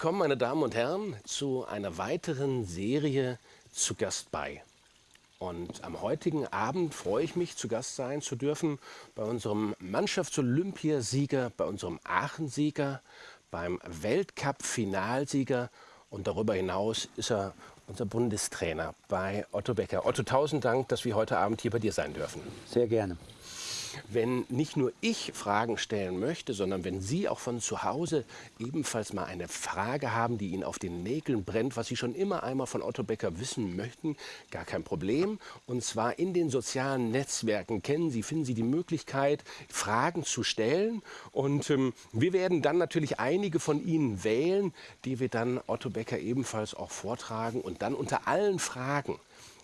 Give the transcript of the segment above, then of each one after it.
kommen, meine Damen und Herren, zu einer weiteren Serie zu Gast bei. Und am heutigen Abend freue ich mich, zu Gast sein zu dürfen bei unserem Mannschaftsolympiasieger, bei unserem Aachen-Sieger, beim Weltcup-Finalsieger und darüber hinaus ist er unser Bundestrainer bei Otto Becker. Otto, tausend Dank, dass wir heute Abend hier bei dir sein dürfen. Sehr gerne wenn nicht nur ich Fragen stellen möchte, sondern wenn Sie auch von zu Hause ebenfalls mal eine Frage haben, die Ihnen auf den Nägeln brennt, was Sie schon immer einmal von Otto Becker wissen möchten, gar kein Problem. Und zwar in den sozialen Netzwerken kennen Sie, finden Sie die Möglichkeit, Fragen zu stellen. Und ähm, wir werden dann natürlich einige von Ihnen wählen, die wir dann Otto Becker ebenfalls auch vortragen und dann unter allen Fragen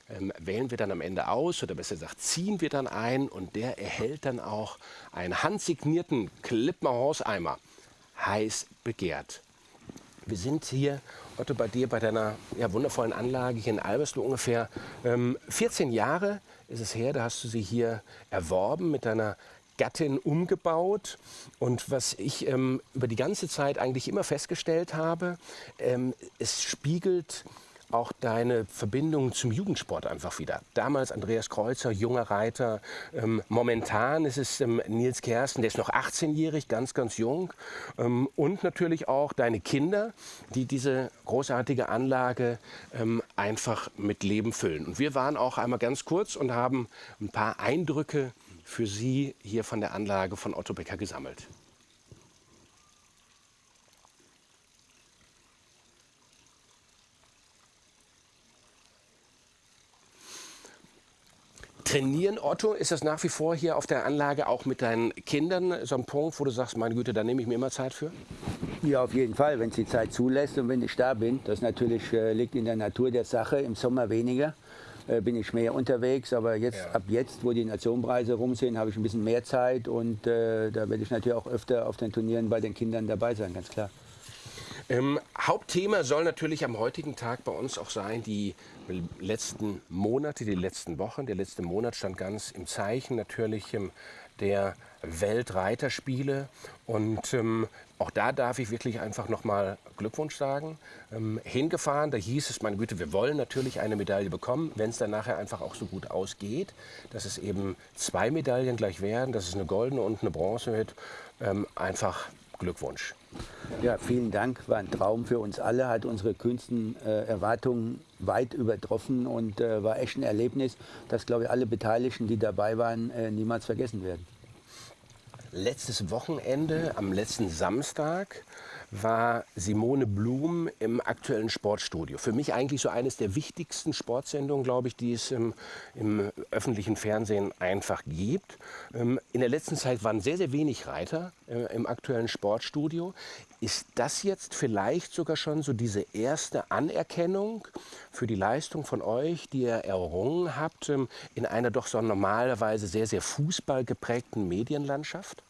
ähm, wählen wir dann am Ende aus oder besser gesagt ziehen wir dann ein und der erhält dann auch einen handsignierten Klippmer Hauseimer. Heiß begehrt. Wir sind hier, Otto, bei dir bei deiner ja, wundervollen Anlage hier in Albersloh ungefähr ähm, 14 Jahre ist es her, da hast du sie hier erworben mit deiner Gattin umgebaut. Und was ich ähm, über die ganze Zeit eigentlich immer festgestellt habe, ähm, es spiegelt auch deine Verbindung zum Jugendsport einfach wieder. Damals Andreas Kreuzer, junger Reiter. Ähm, momentan ist es ähm, Nils Kersten, der ist noch 18-jährig, ganz, ganz jung. Ähm, und natürlich auch deine Kinder, die diese großartige Anlage ähm, einfach mit Leben füllen. Und wir waren auch einmal ganz kurz und haben ein paar Eindrücke für Sie hier von der Anlage von Otto Becker gesammelt. Trainieren, Otto, ist das nach wie vor hier auf der Anlage auch mit deinen Kindern so ein Punkt, wo du sagst, meine Güte, da nehme ich mir immer Zeit für? Ja, auf jeden Fall, wenn es die Zeit zulässt und wenn ich da bin. Das natürlich äh, liegt in der Natur der Sache, im Sommer weniger äh, bin ich mehr unterwegs, aber jetzt ja. ab jetzt, wo die Nationenpreise rum sind, habe ich ein bisschen mehr Zeit und äh, da werde ich natürlich auch öfter auf den Turnieren bei den Kindern dabei sein, ganz klar. Ähm, Hauptthema soll natürlich am heutigen Tag bei uns auch sein, die letzten Monate, die letzten Wochen. Der letzte Monat stand ganz im Zeichen natürlich ähm, der Weltreiterspiele. Und ähm, auch da darf ich wirklich einfach nochmal Glückwunsch sagen. Ähm, hingefahren, da hieß es, meine Güte, wir wollen natürlich eine Medaille bekommen, wenn es dann nachher einfach auch so gut ausgeht, dass es eben zwei Medaillen gleich werden, dass es eine goldene und eine Bronze wird. Ähm, einfach Glückwunsch. Ja, vielen Dank. War ein Traum für uns alle, hat unsere kühnsten äh, Erwartungen weit übertroffen und äh, war echt ein Erlebnis, das, glaube ich, alle Beteiligten, die dabei waren, äh, niemals vergessen werden. Letztes Wochenende, am letzten Samstag, war Simone Blum im aktuellen Sportstudio. Für mich eigentlich so eines der wichtigsten Sportsendungen, glaube ich, die es im, im öffentlichen Fernsehen einfach gibt. Ähm, in der letzten Zeit waren sehr, sehr wenig Reiter äh, im aktuellen Sportstudio. Ist das jetzt vielleicht sogar schon so diese erste Anerkennung für die Leistung von euch, die ihr errungen habt ähm, in einer doch so normalerweise sehr, sehr fußballgeprägten Medienlandschaft?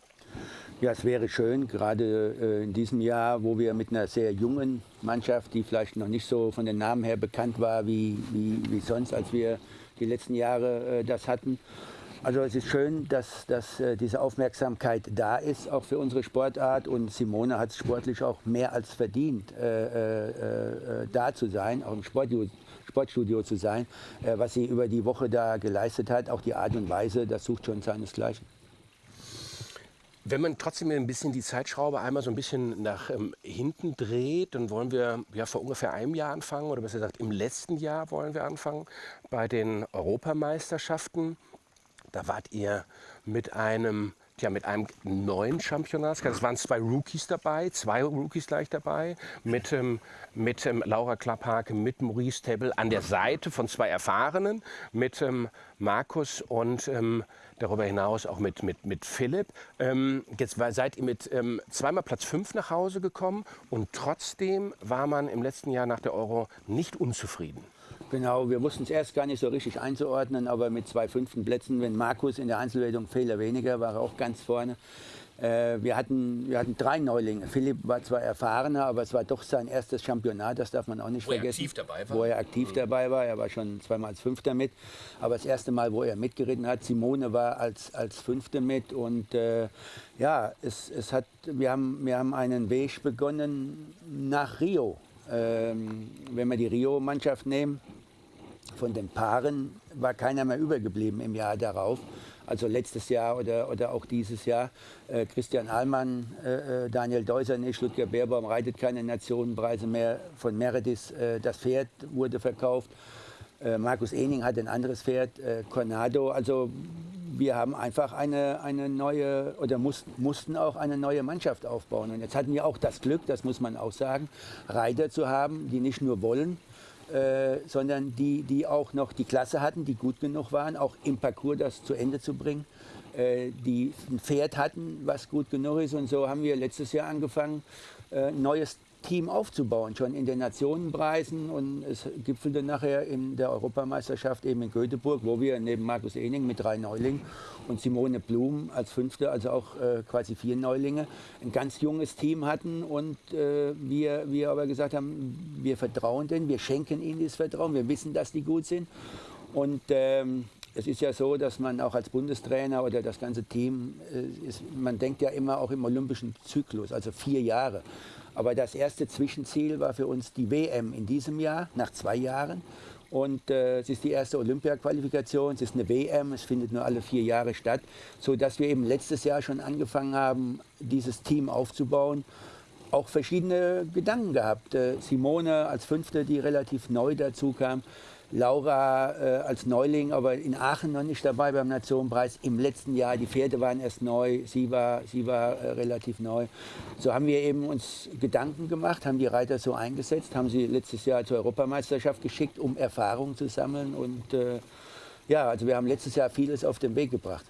Ja, es wäre schön, gerade äh, in diesem Jahr, wo wir mit einer sehr jungen Mannschaft, die vielleicht noch nicht so von den Namen her bekannt war wie, wie, wie sonst, als wir die letzten Jahre äh, das hatten. Also es ist schön, dass, dass äh, diese Aufmerksamkeit da ist, auch für unsere Sportart. Und Simone hat es sportlich auch mehr als verdient, äh, äh, da zu sein, auch im Sportstudio, Sportstudio zu sein. was sie über die Woche da geleistet hat, auch die Art und Weise, das sucht schon seinesgleichen. Wenn man trotzdem ein bisschen die Zeitschraube einmal so ein bisschen nach ähm, hinten dreht, dann wollen wir ja vor ungefähr einem Jahr anfangen, oder besser gesagt im letzten Jahr wollen wir anfangen, bei den Europameisterschaften. Da wart ihr mit einem ja, mit einem neuen Championat. Es waren zwei Rookies dabei, zwei Rookies gleich dabei, mit, ähm, mit ähm, Laura Klapphake, mit Maurice Tebbel an der Seite von zwei Erfahrenen, mit ähm, Markus und ähm, darüber hinaus auch mit, mit, mit Philipp. Ähm, jetzt war, seid ihr mit ähm, zweimal Platz 5 nach Hause gekommen und trotzdem war man im letzten Jahr nach der Euro nicht unzufrieden. Genau, wir wussten es erst gar nicht so richtig einzuordnen, aber mit zwei fünften Plätzen, wenn Markus in der Einzelwertung Fehler weniger, war er auch ganz vorne. Äh, wir, hatten, wir hatten drei Neulinge. Philipp war zwar erfahrener, aber es war doch sein erstes Championat, das darf man auch nicht wo vergessen. Er aktiv dabei war. Wo er aktiv mhm. dabei war. Er war schon zweimal als Fünfter mit. Aber das erste Mal, wo er mitgeritten hat, Simone war als, als Fünfte mit. Und äh, ja, es, es hat, wir, haben, wir haben einen Weg begonnen nach Rio. Ähm, wenn wir die Rio-Mannschaft nehmen, von den Paaren war keiner mehr übergeblieben im Jahr darauf also letztes Jahr oder, oder auch dieses Jahr. Äh, Christian Ahlmann, äh, äh Daniel Deuser nicht, Ludger Beerbaum reitet keine Nationenpreise mehr. Von Meredith, äh, das Pferd wurde verkauft. Äh, Markus Ening hat ein anderes Pferd, äh, Cornado. Also wir haben einfach eine, eine neue oder mussten, mussten auch eine neue Mannschaft aufbauen. Und jetzt hatten wir auch das Glück, das muss man auch sagen, Reiter zu haben, die nicht nur wollen, äh, sondern die, die auch noch die Klasse hatten, die gut genug waren, auch im Parcours das zu Ende zu bringen, äh, die ein Pferd hatten, was gut genug ist. Und so haben wir letztes Jahr angefangen, äh, neues Team aufzubauen, schon in den Nationenpreisen. Und es gipfelte nachher in der Europameisterschaft eben in Göteborg, wo wir neben Markus Ening mit drei Neulingen und Simone Blum als Fünfte, also auch äh, quasi vier Neulinge, ein ganz junges Team hatten. Und äh, wir, wir aber gesagt haben, wir vertrauen denen, wir schenken ihnen dieses Vertrauen, wir wissen, dass die gut sind. Und ähm, es ist ja so, dass man auch als Bundestrainer oder das ganze Team, äh, ist, man denkt ja immer auch im olympischen Zyklus, also vier Jahre. Aber das erste Zwischenziel war für uns die WM in diesem Jahr, nach zwei Jahren. Und äh, es ist die erste Olympia-Qualifikation, es ist eine WM, es findet nur alle vier Jahre statt, sodass wir eben letztes Jahr schon angefangen haben, dieses Team aufzubauen. Auch verschiedene Gedanken gehabt. Äh, Simone als Fünfte, die relativ neu dazu kam, Laura äh, als Neuling, aber in Aachen noch nicht dabei beim Nationenpreis. Im letzten Jahr, die Pferde waren erst neu, sie war, sie war äh, relativ neu. So haben wir eben uns Gedanken gemacht, haben die Reiter so eingesetzt, haben sie letztes Jahr zur Europameisterschaft geschickt, um Erfahrung zu sammeln. Und äh, ja, also wir haben letztes Jahr vieles auf den Weg gebracht.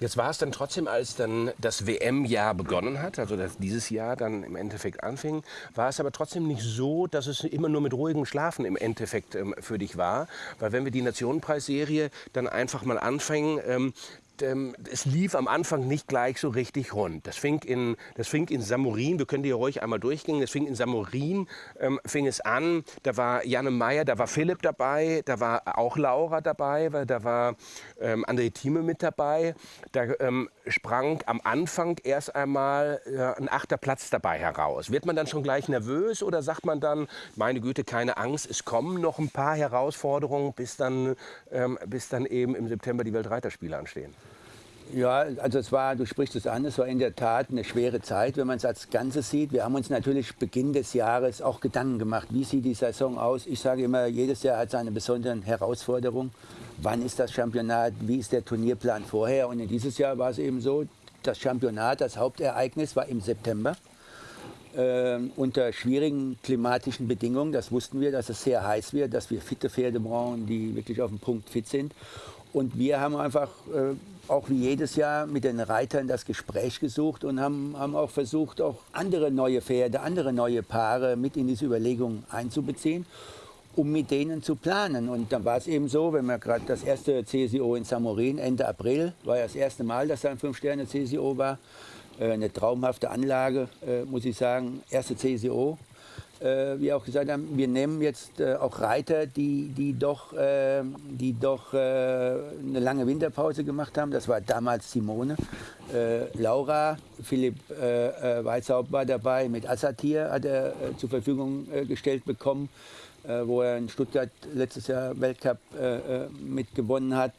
Jetzt war es dann trotzdem, als dann das WM-Jahr begonnen hat, also dass dieses Jahr dann im Endeffekt anfing, war es aber trotzdem nicht so, dass es immer nur mit ruhigem Schlafen im Endeffekt ähm, für dich war. Weil wenn wir die Nationenpreisserie dann einfach mal anfangen, ähm, ähm, es lief am Anfang nicht gleich so richtig rund. Das fing in, das fing in Samurin, wir können die ruhig einmal durchgehen, das fing in Samurin, ähm, fing es an, da war Janne Meyer, da war Philipp dabei, da war auch Laura dabei, weil da war ähm, André Thieme mit dabei. Da ähm, sprang am Anfang erst einmal äh, ein achter Platz dabei heraus. Wird man dann schon gleich nervös oder sagt man dann, meine Güte, keine Angst, es kommen noch ein paar Herausforderungen, bis dann, ähm, bis dann eben im September die Weltreiterspiele anstehen? Ja, also es war, du sprichst es an, es war in der Tat eine schwere Zeit, wenn man es als Ganzes sieht. Wir haben uns natürlich Beginn des Jahres auch Gedanken gemacht, wie sieht die Saison aus. Ich sage immer, jedes Jahr hat seine besonderen Herausforderungen. Wann ist das Championat, wie ist der Turnierplan vorher? Und in dieses Jahr war es eben so, das Championat, das Hauptereignis war im September. Äh, unter schwierigen klimatischen Bedingungen, das wussten wir, dass es sehr heiß wird, dass wir fitte Pferde brauchen, die wirklich auf dem Punkt fit sind. Und wir haben einfach äh, auch wie jedes Jahr mit den Reitern das Gespräch gesucht und haben, haben auch versucht, auch andere neue Pferde, andere neue Paare mit in diese Überlegung einzubeziehen, um mit denen zu planen. Und dann war es eben so, wenn man gerade das erste CSIO in Samorin Ende April, war ja das erste Mal, dass da ein Fünf-Sterne-CSIO war, äh, eine traumhafte Anlage, äh, muss ich sagen, erste CSIO äh, wie auch gesagt haben, wir nehmen jetzt äh, auch Reiter, die, die doch, äh, die doch äh, eine lange Winterpause gemacht haben. Das war damals Simone. Äh, Laura, Philipp äh, Weißhaupt war dabei, mit Assatir hat er zur Verfügung gestellt bekommen, wo er in Stuttgart letztes Jahr Weltcup mitgewonnen hat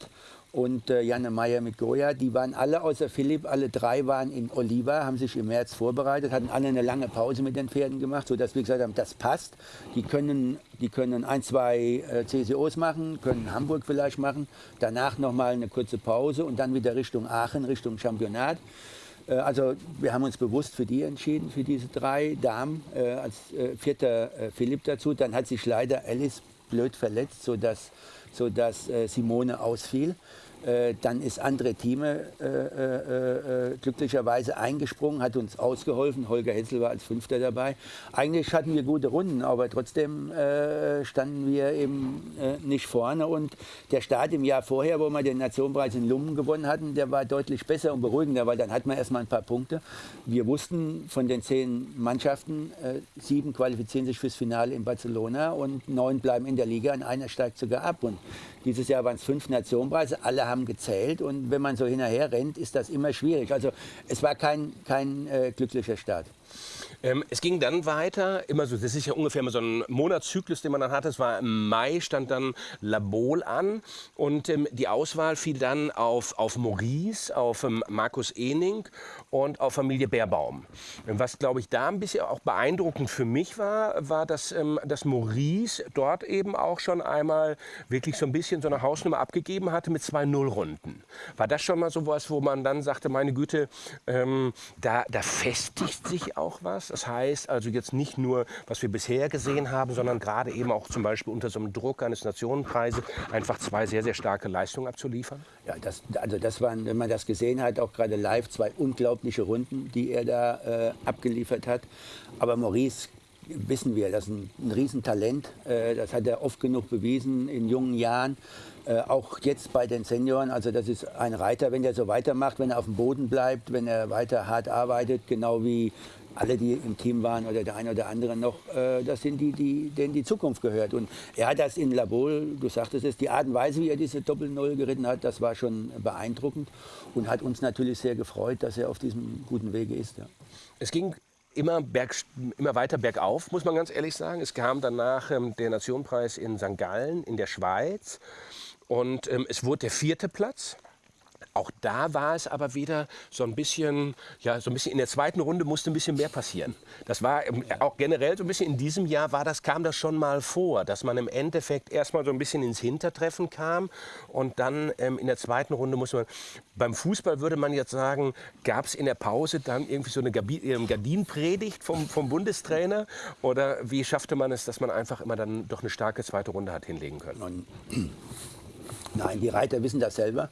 und äh, Janne Meyer mit Goya. Die waren alle außer Philipp, alle drei waren in Oliva, haben sich im März vorbereitet, hatten alle eine lange Pause mit den Pferden gemacht, sodass wir gesagt haben, das passt. Die können, die können ein, zwei äh, CCOs machen, können Hamburg vielleicht machen, danach nochmal eine kurze Pause und dann wieder Richtung Aachen, Richtung Championat. Äh, also wir haben uns bewusst für die entschieden, für diese drei Damen, äh, als äh, vierter äh, Philipp dazu. Dann hat sich leider Alice blöd verletzt, sodass, sodass Simone ausfiel. Äh, dann ist André Thieme äh, äh, äh, glücklicherweise eingesprungen, hat uns ausgeholfen. Holger Hetzel war als Fünfter dabei. Eigentlich hatten wir gute Runden, aber trotzdem äh, standen wir eben nicht vorne. Und der Start im Jahr vorher, wo wir den Nationenpreis in Lummen gewonnen hatten, der war deutlich besser und beruhigender, weil dann hat man erstmal ein paar Punkte. Wir wussten von den zehn Mannschaften, sieben qualifizieren sich fürs Finale in Barcelona und neun bleiben in der Liga und einer steigt sogar ab. Und dieses Jahr waren es fünf Nationenpreise, alle haben gezählt und wenn man so hinterher rennt, ist das immer schwierig. Also es war kein, kein äh, glücklicher Start. Ähm, es ging dann weiter, immer so, das ist ja ungefähr immer so ein Monatszyklus, den man dann hatte. Es war im Mai, stand dann Labol an und ähm, die Auswahl fiel dann auf, auf Maurice, auf ähm, Markus Ening und auf Familie Bärbaum. Was, glaube ich, da ein bisschen auch beeindruckend für mich war, war, dass, ähm, dass Maurice dort eben auch schon einmal wirklich so ein bisschen so eine Hausnummer abgegeben hatte mit zwei Nullrunden. War das schon mal so was, wo man dann sagte, meine Güte, ähm, da, da festigt sich auch was? Das heißt also jetzt nicht nur, was wir bisher gesehen haben, sondern gerade eben auch zum Beispiel unter so einem Druck eines Nationenpreises einfach zwei sehr, sehr starke Leistungen abzuliefern? Ja, das, also das waren, wenn man das gesehen hat, auch gerade live, zwei unglaubliche Runden, die er da äh, abgeliefert hat. Aber Maurice wissen wir, das ist ein, ein Riesentalent. Äh, das hat er oft genug bewiesen in jungen Jahren. Äh, auch jetzt bei den Senioren, also das ist ein Reiter, wenn er so weitermacht, wenn er auf dem Boden bleibt, wenn er weiter hart arbeitet, genau wie alle, die im Team waren oder der eine oder andere noch, äh, das sind die, die, denen die Zukunft gehört. Und er hat das in Labol, du sagtest es, die Art und Weise, wie er diese Doppel-Null geritten hat, das war schon beeindruckend und hat uns natürlich sehr gefreut, dass er auf diesem guten Wege ist. Ja. Es ging immer, berg, immer weiter bergauf, muss man ganz ehrlich sagen. Es kam danach ähm, der Nationenpreis in St. Gallen in der Schweiz und ähm, es wurde der vierte Platz. Auch da war es aber wieder so ein bisschen, ja, so ein bisschen in der zweiten Runde musste ein bisschen mehr passieren. Das war auch generell so ein bisschen in diesem Jahr war das, kam das schon mal vor, dass man im Endeffekt erstmal so ein bisschen ins Hintertreffen kam und dann ähm, in der zweiten Runde muss man, beim Fußball würde man jetzt sagen, gab es in der Pause dann irgendwie so eine ähm, Gardinenpredigt vom, vom Bundestrainer oder wie schaffte man es, dass man einfach immer dann doch eine starke zweite Runde hat hinlegen können? Nein, die Reiter wissen das selber.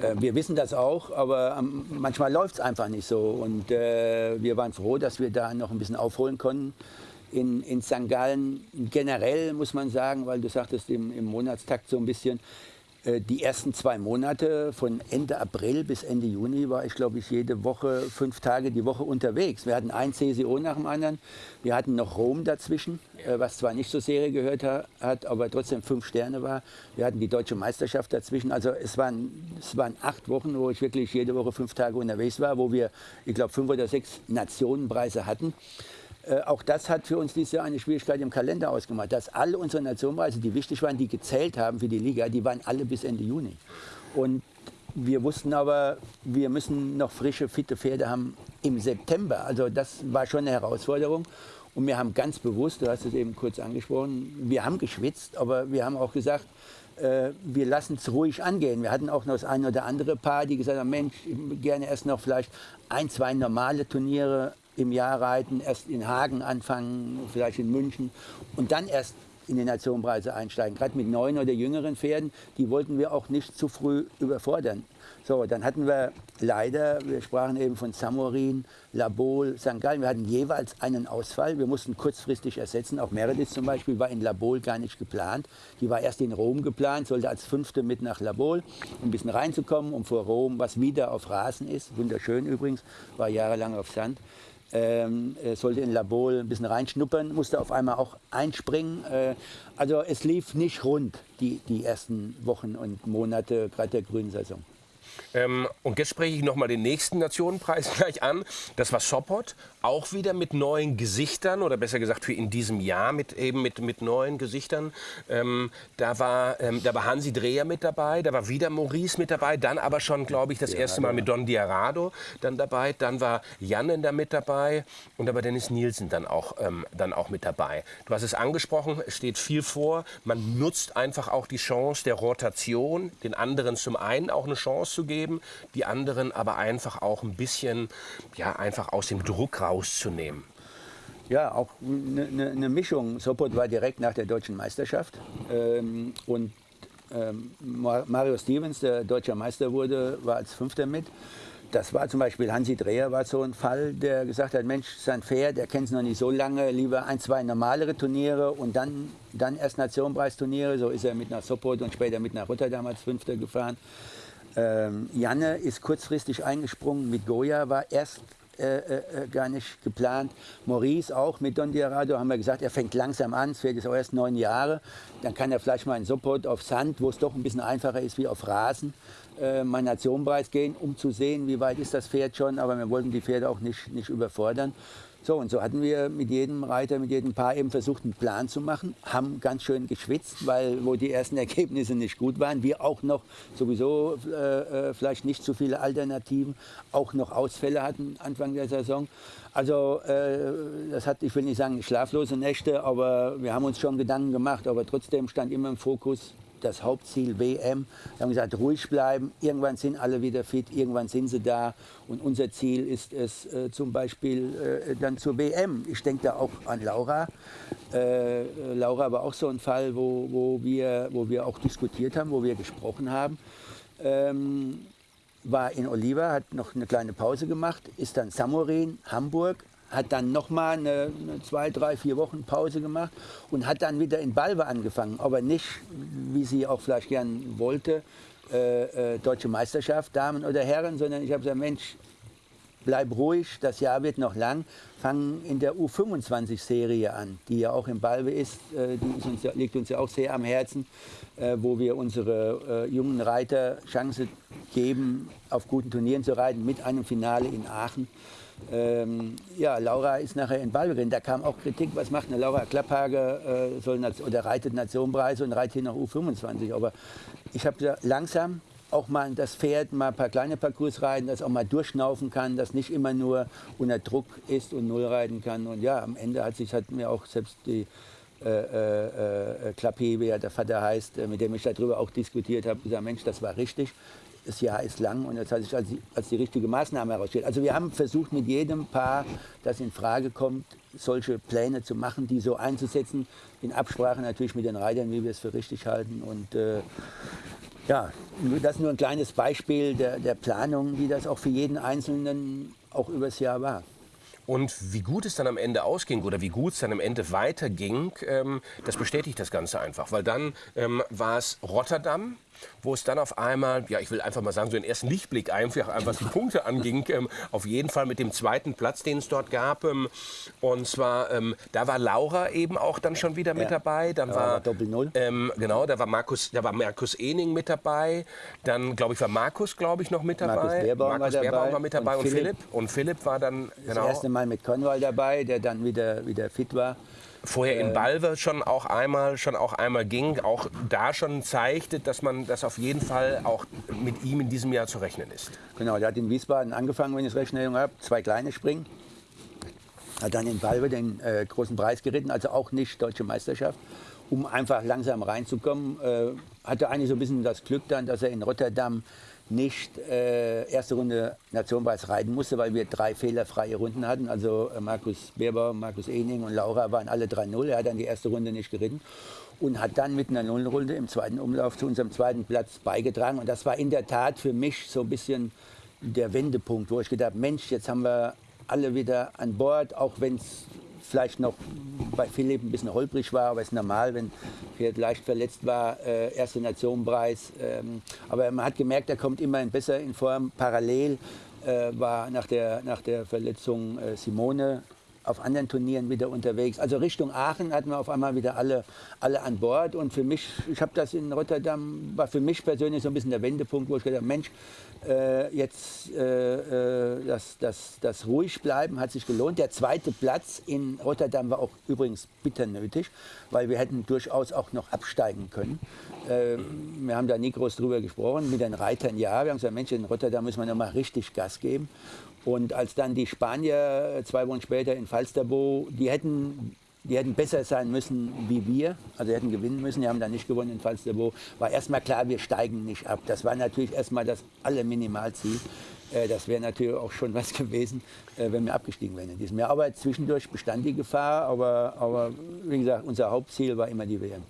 Äh, wir wissen das auch, aber ähm, manchmal läuft es einfach nicht so. Und äh, wir waren froh, dass wir da noch ein bisschen aufholen konnten. In, in St. Gallen generell muss man sagen, weil du sagtest im, im Monatstakt so ein bisschen, die ersten zwei Monate von Ende April bis Ende Juni war ich, glaube ich, jede Woche, fünf Tage die Woche unterwegs. Wir hatten ein CSO nach dem anderen. Wir hatten noch Rom dazwischen, äh, was zwar nicht zur Serie gehört hat, aber trotzdem fünf Sterne war. Wir hatten die deutsche Meisterschaft dazwischen. Also es waren, es waren acht Wochen, wo ich wirklich jede Woche fünf Tage unterwegs war, wo wir, ich glaube, fünf oder sechs Nationenpreise hatten. Äh, auch das hat für uns dieses Jahr eine Schwierigkeit im Kalender ausgemacht, dass alle unsere Nationenpreise, die wichtig waren, die gezählt haben für die Liga, die waren alle bis Ende Juni. Und wir wussten aber, wir müssen noch frische, fitte Pferde haben im September. Also das war schon eine Herausforderung. Und wir haben ganz bewusst, du hast es eben kurz angesprochen, wir haben geschwitzt, aber wir haben auch gesagt, äh, wir lassen es ruhig angehen. Wir hatten auch noch das eine oder andere Paar, die gesagt haben, Mensch, gerne erst noch vielleicht ein, zwei normale Turniere im Jahr reiten, erst in Hagen anfangen, vielleicht in München und dann erst in die Nationenpreise einsteigen. Gerade mit neuen oder jüngeren Pferden, die wollten wir auch nicht zu früh überfordern. So, dann hatten wir leider, wir sprachen eben von Samorin, Labol, St. Gallen, wir hatten jeweils einen Ausfall. Wir mussten kurzfristig ersetzen. Auch Meredith zum Beispiel war in Labol gar nicht geplant. Die war erst in Rom geplant, sollte als Fünfte mit nach Labol, um ein bisschen reinzukommen, um vor Rom, was wieder auf Rasen ist, wunderschön übrigens, war jahrelang auf Sand, ähm, sollte in Labol ein bisschen reinschnuppern, musste auf einmal auch einspringen. Äh, also es lief nicht rund, die, die ersten Wochen und Monate gerade der grünen Saison. Ähm, und jetzt spreche ich noch mal den nächsten Nationenpreis gleich an. Das war Sopot, auch wieder mit neuen Gesichtern oder besser gesagt für in diesem Jahr mit eben mit, mit neuen Gesichtern. Ähm, da, war, ähm, da war Hansi Dreher mit dabei, da war wieder Maurice mit dabei, dann aber schon, glaube ich, das ja, erste Mal mit Don Diarado dann dabei. Dann war Jannen da mit dabei und da war Dennis Nielsen dann auch, ähm, dann auch mit dabei. Du hast es angesprochen, es steht viel vor. Man nutzt einfach auch die Chance der Rotation, den anderen zum einen auch eine Chance zu geben, die anderen aber einfach auch ein bisschen ja, einfach aus dem Druck rauszunehmen. Ja, auch eine ne, ne Mischung. Sopot war direkt nach der deutschen Meisterschaft ähm, und ähm, Mario Stevens, der deutscher Meister wurde, war als Fünfter mit. Das war zum Beispiel Hansi Dreher war so ein Fall, der gesagt hat, Mensch, sein Pferd, der kennt es noch nicht so lange, lieber ein, zwei normalere Turniere und dann, dann erst Nationenpreisturniere. So ist er mit nach Sopot und später mit nach Rotterdam als Fünfter gefahren. Ähm, Janne ist kurzfristig eingesprungen mit Goya, war erst äh, äh, gar nicht geplant. Maurice auch mit Don Diarado haben wir gesagt, er fängt langsam an, es wird jetzt auch erst neun Jahre. Dann kann er vielleicht mal in Sopot auf Sand, wo es doch ein bisschen einfacher ist wie auf Rasen, äh, mal Nationenpreis gehen, um zu sehen, wie weit ist das Pferd schon. Aber wir wollten die Pferde auch nicht, nicht überfordern. So, und so hatten wir mit jedem Reiter, mit jedem Paar eben versucht, einen Plan zu machen, haben ganz schön geschwitzt, weil wo die ersten Ergebnisse nicht gut waren, wir auch noch sowieso äh, äh, vielleicht nicht zu viele Alternativen, auch noch Ausfälle hatten Anfang der Saison. Also äh, das hat, ich will nicht sagen schlaflose Nächte, aber wir haben uns schon Gedanken gemacht, aber trotzdem stand immer im Fokus, das Hauptziel WM. Wir haben gesagt, ruhig bleiben. Irgendwann sind alle wieder fit, irgendwann sind sie da. Und unser Ziel ist es äh, zum Beispiel äh, dann zur WM. Ich denke da auch an Laura. Äh, Laura war auch so ein Fall, wo, wo, wir, wo wir auch diskutiert haben, wo wir gesprochen haben. Ähm, war in Oliva, hat noch eine kleine Pause gemacht, ist dann Samorin, Hamburg, hat dann nochmal eine, eine zwei, drei, vier Wochen Pause gemacht und hat dann wieder in Balve angefangen. Aber nicht, wie sie auch vielleicht gern wollte, äh, äh, deutsche Meisterschaft, Damen oder Herren, sondern ich habe gesagt, Mensch, bleib ruhig, das Jahr wird noch lang, fangen in der U25-Serie an, die ja auch in Balve ist, äh, die uns, liegt uns ja auch sehr am Herzen, äh, wo wir unsere äh, jungen Reiter Chance geben, auf guten Turnieren zu reiten, mit einem Finale in Aachen. Ähm, ja, Laura ist nachher in Ballgren. Da kam auch Kritik, was macht eine Laura Klapphage äh, oder reitet Nationenpreise und reitet hier nach U25. Aber ich habe gesagt, langsam auch mal das Pferd mal ein paar kleine Parcours reiten, das auch mal durchschnaufen kann, das nicht immer nur unter Druck ist und null reiten kann. Und ja, am Ende hat sich hat mir auch selbst die äh, äh, äh Klappe, wie der Vater heißt, äh, mit dem ich darüber auch diskutiert habe, gesagt, Mensch, das war richtig das Jahr ist lang und jetzt hat sich als die, als die richtige Maßnahme herausgestellt. Also wir haben versucht mit jedem Paar, das in Frage kommt, solche Pläne zu machen, die so einzusetzen, in Absprache natürlich mit den Reitern, wie wir es für richtig halten. Und äh, ja, das ist nur ein kleines Beispiel der, der Planung, wie das auch für jeden Einzelnen auch übers Jahr war. Und wie gut es dann am Ende ausging oder wie gut es dann am Ende weiterging, ähm, das bestätigt das Ganze einfach. Weil dann ähm, war es Rotterdam, wo es dann auf einmal, ja, ich will einfach mal sagen, so einen ersten Lichtblick einfach, was die Punkte anging, ähm, auf jeden Fall mit dem zweiten Platz, den es dort gab. Ähm, und zwar, ähm, da war Laura eben auch dann schon wieder mit ja. dabei. Dann ja, war Doppel Null. Ähm, genau, da war Markus, da war Markus Ening mit dabei. Dann, glaube ich, war Markus, glaube ich, noch mit dabei. Markus Beerbaum, Markus war, Beerbaum war mit dabei und, und Philipp. Und Philipp war dann genau. Das erste Mal mit Conwall dabei, der dann wieder, wieder fit war vorher in äh. Balve schon auch einmal schon auch einmal ging, auch da schon zeigte, dass man das auf jeden Fall auch mit ihm in diesem Jahr zu rechnen ist. Genau, der hat in Wiesbaden angefangen, wenn ich es recht in habe, zwei kleine Springen. Hat dann in Balve den äh, großen Preis geritten, also auch nicht deutsche Meisterschaft, um einfach langsam reinzukommen. Äh, hatte eigentlich so ein bisschen das Glück dann, dass er in Rotterdam nicht äh, erste Runde Nationenpreis reiten musste, weil wir drei fehlerfreie Runden hatten. Also äh, Markus Beerbaum, Markus Ening und Laura waren alle 3-0. Er hat dann die erste Runde nicht geritten und hat dann mit einer Nullrunde im zweiten Umlauf zu unserem zweiten Platz beigetragen. Und das war in der Tat für mich so ein bisschen der Wendepunkt, wo ich gedacht habe, Mensch, jetzt haben wir alle wieder an Bord, auch wenn es vielleicht noch bei Philipp ein bisschen holprig war, aber es ist normal, wenn Pferd leicht verletzt war, äh, erste Nationenpreis. Ähm, aber man hat gemerkt, er kommt immerhin besser in Form. Parallel äh, war nach der, nach der Verletzung äh, Simone auf anderen Turnieren wieder unterwegs. Also Richtung Aachen hatten wir auf einmal wieder alle, alle an Bord. Und für mich, ich habe das in Rotterdam, war für mich persönlich so ein bisschen der Wendepunkt, wo ich gedacht habe, Mensch, äh, jetzt äh, äh, das, das, das ruhig bleiben hat sich gelohnt. Der zweite Platz in Rotterdam war auch übrigens bitter nötig, weil wir hätten durchaus auch noch absteigen können. Äh, wir haben da nie groß drüber gesprochen, mit den Reitern ja. Wir haben gesagt, Mensch, in Rotterdam müssen wir noch mal richtig Gas geben. Und als dann die Spanier äh, zwei Wochen später in Falsterbo, die hätten die hätten besser sein müssen wie wir, also hätten gewinnen müssen, die haben dann nicht gewonnen in Falsterbo, war erstmal klar, wir steigen nicht ab. Das war natürlich erstmal das alle Minimalziel. Äh, das wäre natürlich auch schon was gewesen, äh, wenn wir abgestiegen wären in diesem Jahr. Aber zwischendurch bestand die Gefahr, aber, aber wie gesagt, unser Hauptziel war immer die WM.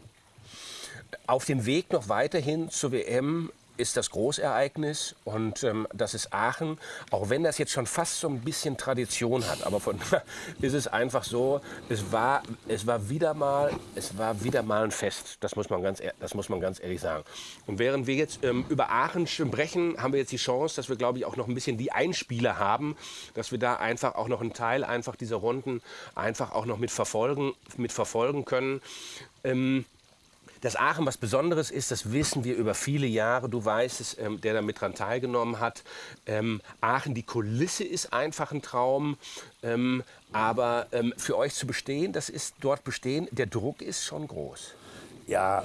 auf dem Weg noch weiterhin zur WM ist das Großereignis und ähm, das ist Aachen. Auch wenn das jetzt schon fast so ein bisschen Tradition hat, aber von ist es einfach so, es war, es war wieder mal, es war wieder mal ein Fest. Das muss man ganz, das muss man ganz ehrlich sagen. Und während wir jetzt ähm, über Aachen sprechen, haben wir jetzt die Chance, dass wir, glaube ich, auch noch ein bisschen die Einspieler haben, dass wir da einfach auch noch einen Teil einfach dieser Runden einfach auch noch mit verfolgen, mit verfolgen können. Ähm, dass Aachen was Besonderes ist, das wissen wir über viele Jahre. Du weißt es, ähm, der damit dran teilgenommen hat. Ähm, Aachen, die Kulisse ist einfach ein Traum. Ähm, aber ähm, für euch zu bestehen, das ist dort bestehen, der Druck ist schon groß. Ja,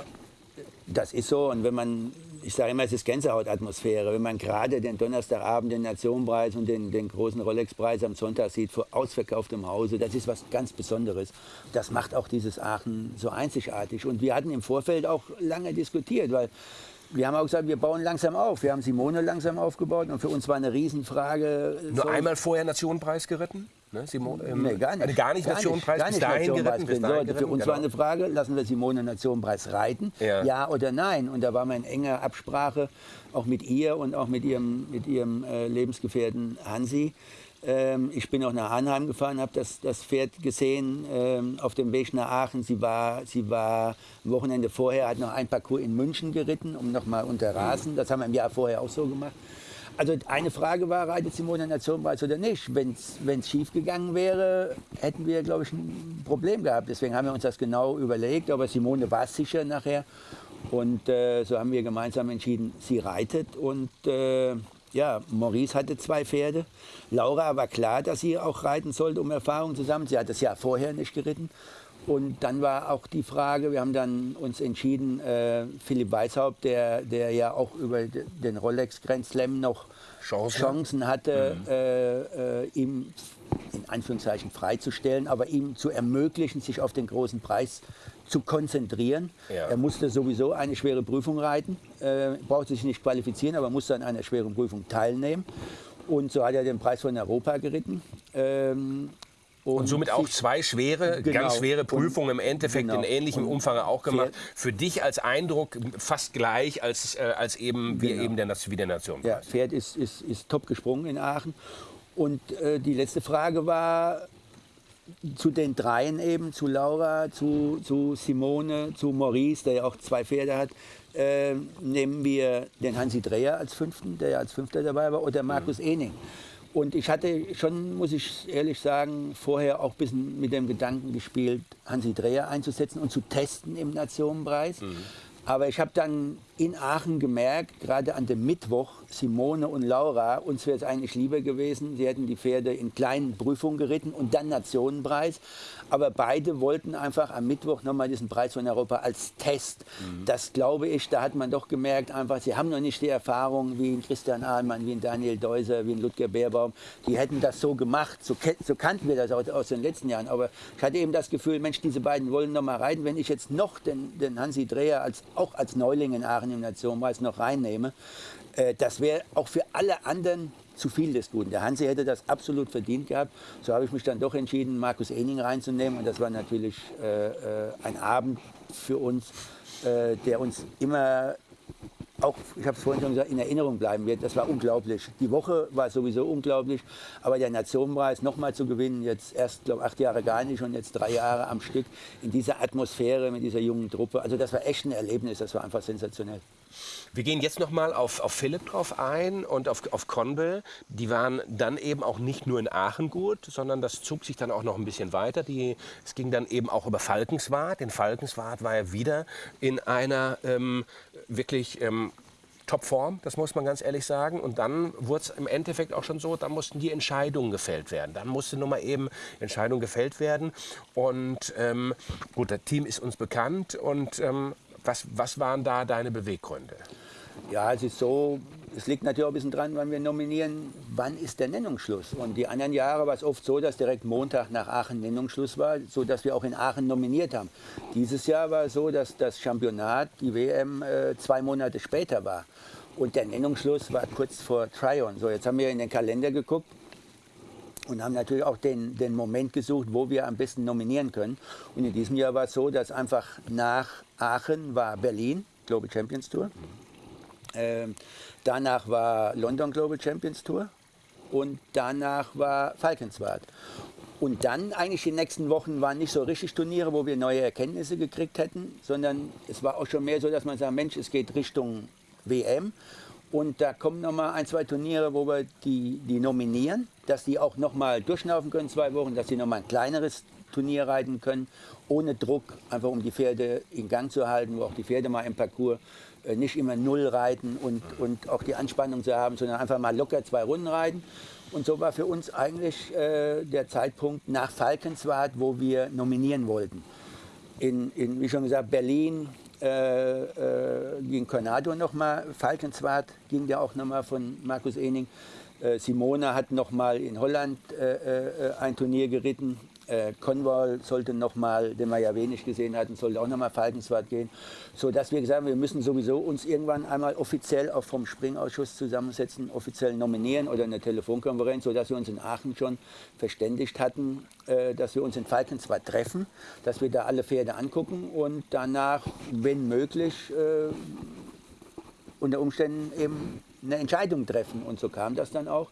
das ist so. Und wenn man ich sage immer, es ist Gänsehautatmosphäre. Wenn man gerade den Donnerstagabend, den Nationenpreis und den, den großen Rolex-Preis am Sonntag sieht, vor ausverkauftem Hause, das ist was ganz Besonderes. Das macht auch dieses Aachen so einzigartig. Und wir hatten im Vorfeld auch lange diskutiert, weil wir haben auch gesagt, wir bauen langsam auf. Wir haben Simone langsam aufgebaut und für uns war eine Riesenfrage. Nur so einmal vorher Nationenpreis geritten? Ne, Simone, ähm, nee, gar nicht. Gar nicht gar Nationenpreis, gar nicht, gar nicht Nationenpreis geritten, geritten, Für uns genau. war eine Frage, lassen wir Simone Nationenpreis reiten? Ja. ja. oder nein? Und da war man in enger Absprache, auch mit ihr und auch mit ihrem, mit ihrem äh, Lebensgefährten Hansi. Ähm, ich bin auch nach Anheim gefahren, habe das, das Pferd gesehen ähm, auf dem Weg nach Aachen. Sie war, sie war am Wochenende vorher, hat noch ein Parcours in München geritten, um nochmal unter Rasen. Das haben wir im Jahr vorher auch so gemacht. Also eine Frage war, reitet Simone Nationenpreis oder nicht? Wenn es schief gegangen wäre, hätten wir, glaube ich, ein Problem gehabt. Deswegen haben wir uns das genau überlegt. Aber Simone war sicher nachher. Und äh, so haben wir gemeinsam entschieden, sie reitet. Und äh, ja, Maurice hatte zwei Pferde. Laura war klar, dass sie auch reiten sollte, um Erfahrung zu sammeln. Sie hat das Jahr vorher nicht geritten. Und dann war auch die Frage, wir haben dann uns entschieden, äh, Philipp Weishaupt, der, der ja auch über den Rolex Grand Slam noch Chancen, Chancen hatte, mhm. äh, äh, ihm in Anführungszeichen freizustellen, aber ihm zu ermöglichen, sich auf den großen Preis zu konzentrieren. Ja. Er musste sowieso eine schwere Prüfung reiten, äh, brauchte sich nicht qualifizieren, aber musste an einer schweren Prüfung teilnehmen. Und so hat er den Preis von Europa geritten. Ähm, und, und, somit auch zwei schwere, genau, ganz schwere Prüfungen im Endeffekt genau, in ähnlichem Umfang auch gemacht. Für dich als Eindruck fast gleich als, äh, als eben genau. wie eben der, wie der Nation. Ja, Pferd ist, ist, ist top gesprungen in Aachen. Und äh, die letzte Frage war, zu den dreien eben, zu Laura, zu, zu Simone, zu Maurice, der ja auch zwei Pferde hat, äh, nehmen wir den Hansi Dreher als Fünften, der ja als Fünfter dabei war, oder Markus mhm. Ening. Und ich hatte schon, muss ich ehrlich sagen, vorher auch ein bisschen mit dem Gedanken gespielt, Hansi Dreher einzusetzen und zu testen im Nationenpreis. Mhm. Aber ich habe dann in Aachen gemerkt, gerade an dem Mittwoch, Simone und Laura, uns wäre es eigentlich lieber gewesen, sie hätten die Pferde in kleinen Prüfungen geritten und dann Nationenpreis. Aber beide wollten einfach am Mittwoch nochmal diesen Preis von Europa als Test. Mhm. Das glaube ich, da hat man doch gemerkt, einfach, sie haben noch nicht die Erfahrung wie ein Christian Ahlmann, wie ein Daniel Deuser, wie ein Ludger Beerbaum. Die hätten das so gemacht, so, so kannten wir das auch aus den letzten Jahren. Aber ich hatte eben das Gefühl, Mensch, diese beiden wollen nochmal reiten. Wenn ich jetzt noch den, den Hansi Dreher als, auch als Neuling in Aachen im Nationenpreis noch reinnehme, äh, das wäre auch für alle anderen zu viel des Guten. Der Hansi hätte das absolut verdient gehabt. So habe ich mich dann doch entschieden, Markus Ening reinzunehmen. Und das war natürlich äh, äh, ein Abend für uns, äh, der uns immer auch, ich habe es vorhin schon gesagt, in Erinnerung bleiben wird. Das war unglaublich. Die Woche war sowieso unglaublich, aber der Nationenpreis nochmal zu gewinnen, jetzt erst, glaube acht Jahre gar nicht und jetzt drei Jahre am Stück in dieser Atmosphäre mit dieser jungen Truppe. Also das war echt ein Erlebnis, das war einfach sensationell. Wir gehen jetzt noch mal auf, auf Philipp drauf ein und auf, auf Conbel. Die waren dann eben auch nicht nur in Aachen gut, sondern das zog sich dann auch noch ein bisschen weiter. Die, es ging dann eben auch über Falkenswart. In Falkenswart war er wieder in einer ähm, wirklich ähm, Topform, das muss man ganz ehrlich sagen. Und dann wurde es im Endeffekt auch schon so, da mussten die Entscheidungen gefällt werden. Dann musste nun mal eben Entscheidungen gefällt werden. Und ähm, gut, das Team ist uns bekannt. Und ähm, was, was waren da deine Beweggründe? Ja, es ist so, es liegt natürlich auch ein bisschen dran, wann wir nominieren, wann ist der Nennungsschluss. Und die anderen Jahre war es oft so, dass direkt Montag nach Aachen Nennungsschluss war, sodass wir auch in Aachen nominiert haben. Dieses Jahr war es so, dass das Championat, die WM, äh, zwei Monate später war. Und der Nennungsschluss war kurz vor Tryon. So, jetzt haben wir in den Kalender geguckt und haben natürlich auch den, den Moment gesucht, wo wir am besten nominieren können. Und in diesem Jahr war es so, dass einfach nach Aachen war Berlin Global Champions Tour. Ähm, danach war London Global Champions Tour und danach war Falkenswart. Und dann eigentlich die nächsten Wochen waren nicht so richtig Turniere, wo wir neue Erkenntnisse gekriegt hätten, sondern es war auch schon mehr so, dass man sagt, Mensch, es geht Richtung WM. Und da kommen noch mal ein, zwei Turniere, wo wir die, die nominieren, dass die auch noch mal durchlaufen können, zwei Wochen, dass sie noch mal ein kleineres Turnier reiten können, ohne Druck, einfach um die Pferde in Gang zu halten, wo auch die Pferde mal im Parcours nicht immer null reiten und, und auch die Anspannung zu haben, sondern einfach mal locker zwei Runden reiten. Und so war für uns eigentlich äh, der Zeitpunkt nach Falkenswart, wo wir nominieren wollten. In, in wie schon gesagt, Berlin äh, äh, ging Cornado nochmal, Falkenswart ging ja auch nochmal von Markus Ening. Äh, Simone hat nochmal in Holland äh, äh, ein Turnier geritten, äh, Conwall sollte nochmal, den wir ja wenig gesehen hatten, sollte auch nochmal Falkenswart gehen, sodass wir gesagt haben, wir müssen sowieso uns irgendwann einmal offiziell auch vom Springausschuss zusammensetzen, offiziell nominieren oder eine Telefonkonferenz, sodass wir uns in Aachen schon verständigt hatten, äh, dass wir uns in Falkenswart treffen, dass wir da alle Pferde angucken und danach, wenn möglich, äh, unter Umständen eben eine Entscheidung treffen. Und so kam das dann auch.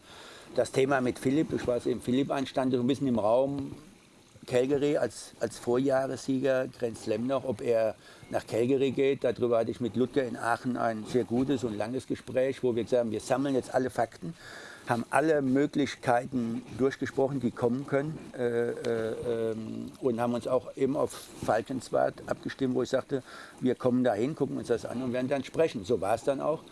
Das Thema mit Philipp, ich weiß eben, Philipp anstand ein bisschen im Raum, Calgary als, als Vorjahressieger Grand Slam noch, ob er nach Calgary geht. Darüber hatte ich mit Ludger in Aachen ein sehr gutes und langes Gespräch, wo wir gesagt haben, wir sammeln jetzt alle Fakten, haben alle Möglichkeiten durchgesprochen, die kommen können äh, äh, ähm, und haben uns auch eben auf Falkenswart abgestimmt, wo ich sagte, wir kommen dahin, gucken uns das an und werden dann sprechen. So war es dann auch.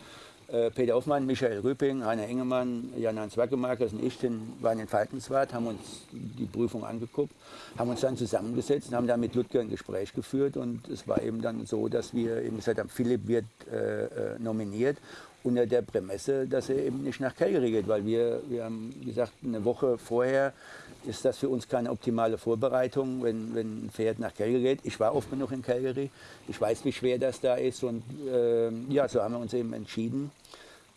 Äh, Peter Hoffmann, Michael Rüping, Heiner Engemann, Jan-Hans Wackemarkers und ich den, waren in Falkenswart, haben uns die Prüfung angeguckt, haben uns dann zusammengesetzt und haben dann mit Ludger ein Gespräch geführt. Und es war eben dann so, dass wir eben gesagt haben, Philipp wird äh, äh, nominiert unter der Prämisse, dass er eben nicht nach Calgary geht, weil wir, wir haben gesagt, eine Woche vorher ist das für uns keine optimale Vorbereitung, wenn, wenn ein Pferd nach Calgary geht. Ich war oft genug in Calgary, ich weiß, wie schwer das da ist und äh, ja, so haben wir uns eben entschieden,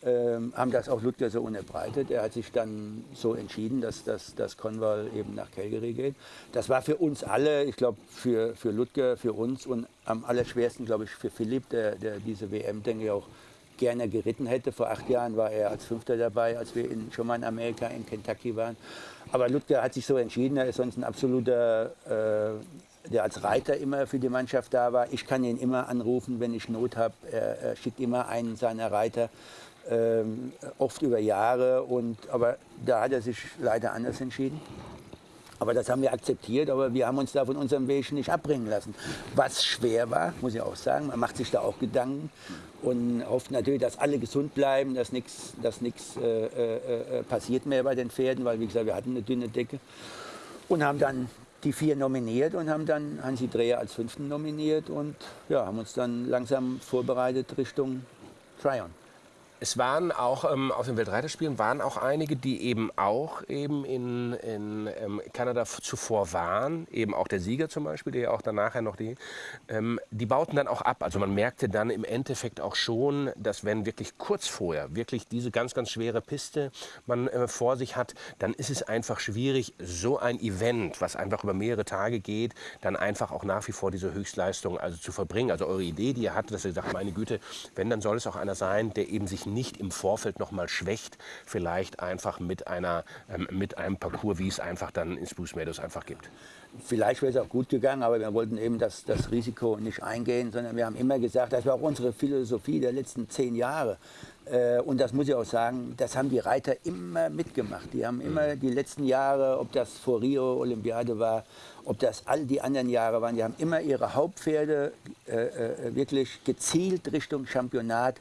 ähm, haben das auch Ludger so unterbreitet. Er hat sich dann so entschieden, dass, dass, dass Conval eben nach Calgary geht. Das war für uns alle, ich glaube für, für Ludger, für uns und am allerschwersten, glaube ich, für Philipp, der, der diese WM, denke ich, auch gerne geritten hätte. Vor acht Jahren war er als Fünfter dabei, als wir in, schon mal in Amerika, in Kentucky waren. Aber Ludger hat sich so entschieden, er ist sonst ein absoluter, äh, der als Reiter immer für die Mannschaft da war. Ich kann ihn immer anrufen, wenn ich Not habe. Er, er schickt immer einen seiner Reiter ähm, oft über Jahre. Und, aber da hat er sich leider anders entschieden. Aber das haben wir akzeptiert, aber wir haben uns da von unserem Weg nicht abbringen lassen. Was schwer war, muss ich auch sagen, man macht sich da auch Gedanken und hofft natürlich, dass alle gesund bleiben, dass nichts dass äh, äh, äh, passiert mehr bei den Pferden, weil wie gesagt, wir hatten eine dünne Decke. Und haben dann die vier nominiert und haben dann Hansi Dreher als fünften nominiert und ja, haben uns dann langsam vorbereitet Richtung Tryon es waren auch ähm, auf den Weltreiterspielen waren auch einige, die eben auch eben in, in ähm, Kanada zuvor waren, eben auch der Sieger zum Beispiel, der ja auch dann nachher noch die, ähm, die bauten dann auch ab. Also man merkte dann im Endeffekt auch schon, dass wenn wirklich kurz vorher wirklich diese ganz, ganz schwere Piste man äh, vor sich hat, dann ist es einfach schwierig, so ein Event, was einfach über mehrere Tage geht, dann einfach auch nach wie vor diese Höchstleistung also zu verbringen. Also eure Idee, die ihr hattet, dass ihr sagt, meine Güte, wenn, dann soll es auch einer sein, der eben sich nicht im Vorfeld noch mal schwächt, vielleicht einfach mit, einer, ähm, mit einem Parcours, wie es einfach dann in Spruce Meadows einfach gibt. Vielleicht wäre es auch gut gegangen, aber wir wollten eben das, das Risiko nicht eingehen, sondern wir haben immer gesagt, das war auch unsere Philosophie der letzten zehn Jahre. Äh, und das muss ich auch sagen, das haben die Reiter immer mitgemacht. Die haben immer mhm. die letzten Jahre, ob das vor Rio Olympiade war, ob das all die anderen Jahre waren, die haben immer ihre Hauptpferde äh, äh wirklich gezielt Richtung Championat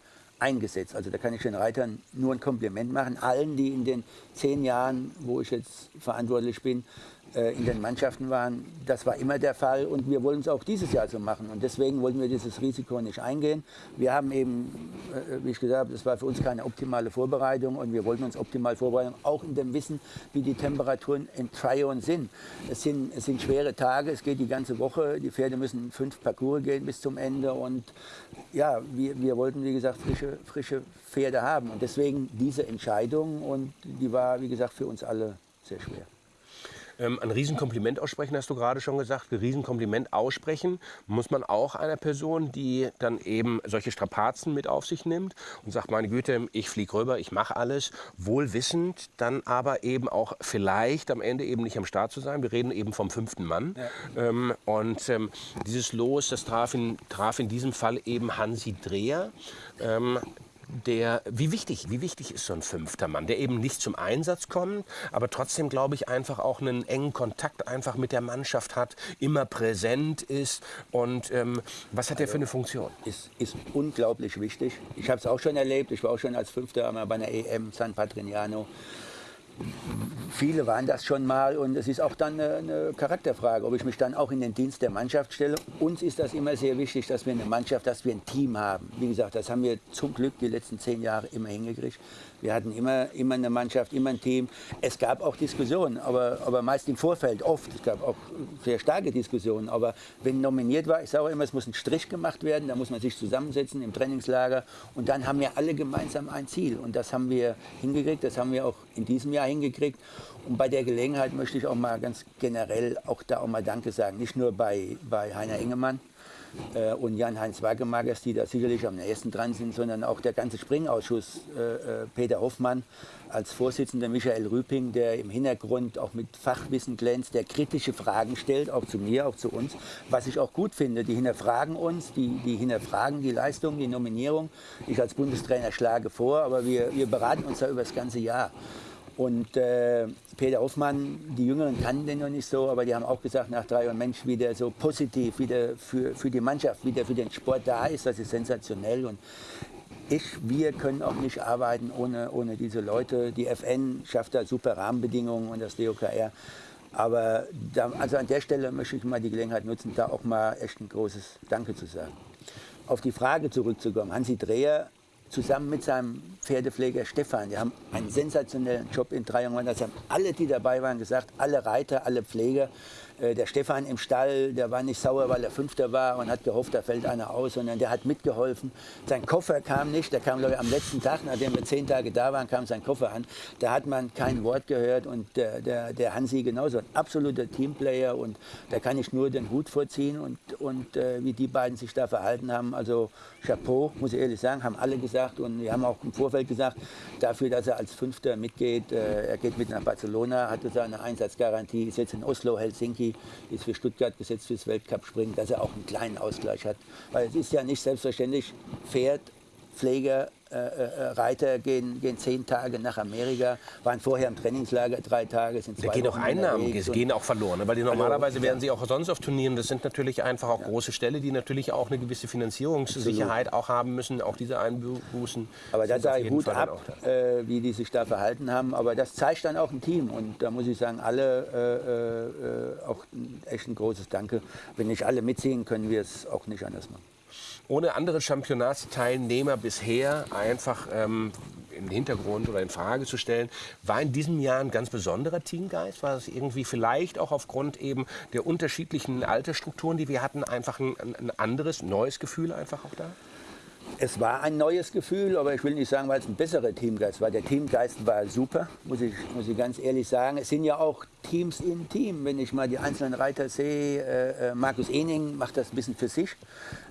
eingesetzt. Also da kann ich den Reitern nur ein Kompliment machen. Allen, die in den zehn Jahren, wo ich jetzt verantwortlich bin, in den Mannschaften waren. Das war immer der Fall und wir wollen es auch dieses Jahr so machen. Und deswegen wollten wir dieses Risiko nicht eingehen. Wir haben eben, äh, wie ich gesagt habe, das war für uns keine optimale Vorbereitung und wir wollten uns optimal vorbereiten, auch in dem Wissen, wie die Temperaturen in Tryon sind. Es, sind. es sind schwere Tage, es geht die ganze Woche. Die Pferde müssen fünf Parcours gehen bis zum Ende und ja, wir, wir wollten, wie gesagt, frische, frische Pferde haben. Und deswegen diese Entscheidung und die war, wie gesagt, für uns alle sehr schwer. Ähm, ein Riesenkompliment aussprechen, hast du gerade schon gesagt. Ein Riesenkompliment aussprechen muss man auch einer Person, die dann eben solche Strapazen mit auf sich nimmt und sagt, meine Güte, ich fliege rüber, ich mache alles, wohl wissend, dann aber eben auch vielleicht am Ende eben nicht am Start zu sein. Wir reden eben vom fünften Mann. Ja. Ähm, und ähm, dieses Los, das traf in, traf in diesem Fall eben Hansi Dreher. Der, wie wichtig, wie wichtig ist so ein fünfter Mann, der eben nicht zum Einsatz kommt, aber trotzdem, glaube ich, einfach auch einen engen Kontakt einfach mit der Mannschaft hat, immer präsent ist. Und ähm, was hat also, der für eine Funktion? Ist, ist unglaublich wichtig. Ich habe es auch schon erlebt. Ich war auch schon als Fünfter bei einer EM San Patrignano viele waren das schon mal und es ist auch dann eine, eine, Charakterfrage, ob ich mich dann auch in den Dienst der Mannschaft stelle. Uns ist das immer sehr wichtig, dass wir eine Mannschaft, dass wir ein Team haben. Wie gesagt, das haben wir zum Glück die letzten zehn Jahre immer hingekriegt. Wir hatten immer, immer eine Mannschaft, immer ein Team. Es gab auch Diskussionen, aber, aber meist im Vorfeld, oft. Es gab auch sehr starke Diskussionen. Aber wenn nominiert war, ich sage immer, es muss ein Strich gemacht werden, da muss man sich zusammensetzen im Trainingslager und dann haben wir alle gemeinsam ein Ziel. Und das haben wir hingekriegt, das haben wir auch in diesem Jahr hingekriegt. Und bei der Gelegenheit möchte ich auch mal ganz generell auch da auch mal Danke sagen. Nicht nur bei, bei Heiner Engemann, äh, und Jan-Heinz Wagemagers, die da sicherlich am nächsten dran sind, sondern auch der ganze Springausschuss, äh, äh, Peter Hoffmann als Vorsitzender, Michael Rüping, der im Hintergrund auch mit Fachwissen glänzt, der kritische Fragen stellt, auch zu mir, auch zu uns, was ich auch gut finde. Die hinterfragen uns, die, die hinterfragen die Leistung, die Nominierung. Ich als Bundestrainer schlage vor, aber wir, wir beraten uns da über das ganze Jahr. Und äh, Peter Hoffmann, die Jüngeren kannten den noch nicht so, aber die haben auch gesagt nach drei Jahren, Mensch, wie der so positiv wieder für, für die Mannschaft, wie der für den Sport da ist, das ist sensationell. Und ich, wir können auch nicht arbeiten ohne, ohne diese Leute. Die FN schafft da super Rahmenbedingungen und das DOKR. Aber da, also an der Stelle möchte ich mal die Gelegenheit nutzen, da auch mal echt ein großes Danke zu sagen. Auf die Frage zurückzukommen, Hansi Dreher zusammen mit seinem Pferdepfleger Stefan. Die haben einen sensationellen Job in Drei Das haben alle, die dabei waren, gesagt. Alle Reiter, alle Pfleger. Äh, der Stefan im Stall, der war nicht sauer, weil er Fünfter war und hat gehofft, da fällt einer aus, sondern der hat mitgeholfen. Sein Koffer kam nicht, der kam glaube ich am letzten Tag, nachdem wir zehn Tage da waren, kam sein Koffer an. Da hat man kein Wort gehört und der, der, der Hansi genauso, ein absoluter Teamplayer und da kann ich nur den Hut vorziehen und, und äh, wie die beiden sich da verhalten haben, also Chapeau, muss ich ehrlich sagen, haben alle gesagt und wir haben auch im Vorfeld gesagt, dafür, dass er als Fünfter mitgeht, äh, er geht mit nach Barcelona, hatte seine Einsatzgarantie, ist jetzt in Oslo, Helsinki, Niki ist für Stuttgart gesetzt fürs Weltcup-Springen, dass er auch einen kleinen Ausgleich hat. Weil es ist ja nicht selbstverständlich, Pferd, Pfleger, Reiter gehen, gehen zehn Tage nach Amerika, waren vorher im Trainingslager drei Tage, sind zwei Da gehen auch Einnahmen, gehen auch verloren, ne? weil die normalerweise werden sie auch sonst auf Turnieren. Das sind natürlich einfach auch große Ställe, die natürlich auch eine gewisse Finanzierungssicherheit auch haben müssen, auch diese Einbußen. Aber da sage ich gut ab, äh, wie die sich da verhalten haben. Aber das zeigt dann auch ein Team und da muss ich sagen, alle äh, äh auch echt ein großes Danke. Wenn nicht alle mitziehen, können wir es auch nicht anders machen ohne andere Championatsteilnehmer bisher einfach ähm, in den Hintergrund oder in Frage zu stellen. War in diesem Jahr ein ganz besonderer Teamgeist? War es irgendwie vielleicht auch aufgrund eben der unterschiedlichen Altersstrukturen, die wir hatten, einfach ein, ein anderes, neues Gefühl einfach auch da? Es war ein neues Gefühl, aber ich will nicht sagen, weil es ein besserer Teamgeist war. Der Teamgeist war super, muss ich, muss ich ganz ehrlich sagen. Es sind ja auch Teams im Team. Wenn ich mal die einzelnen Reiter sehe, äh, äh Markus Ening macht das ein bisschen für sich.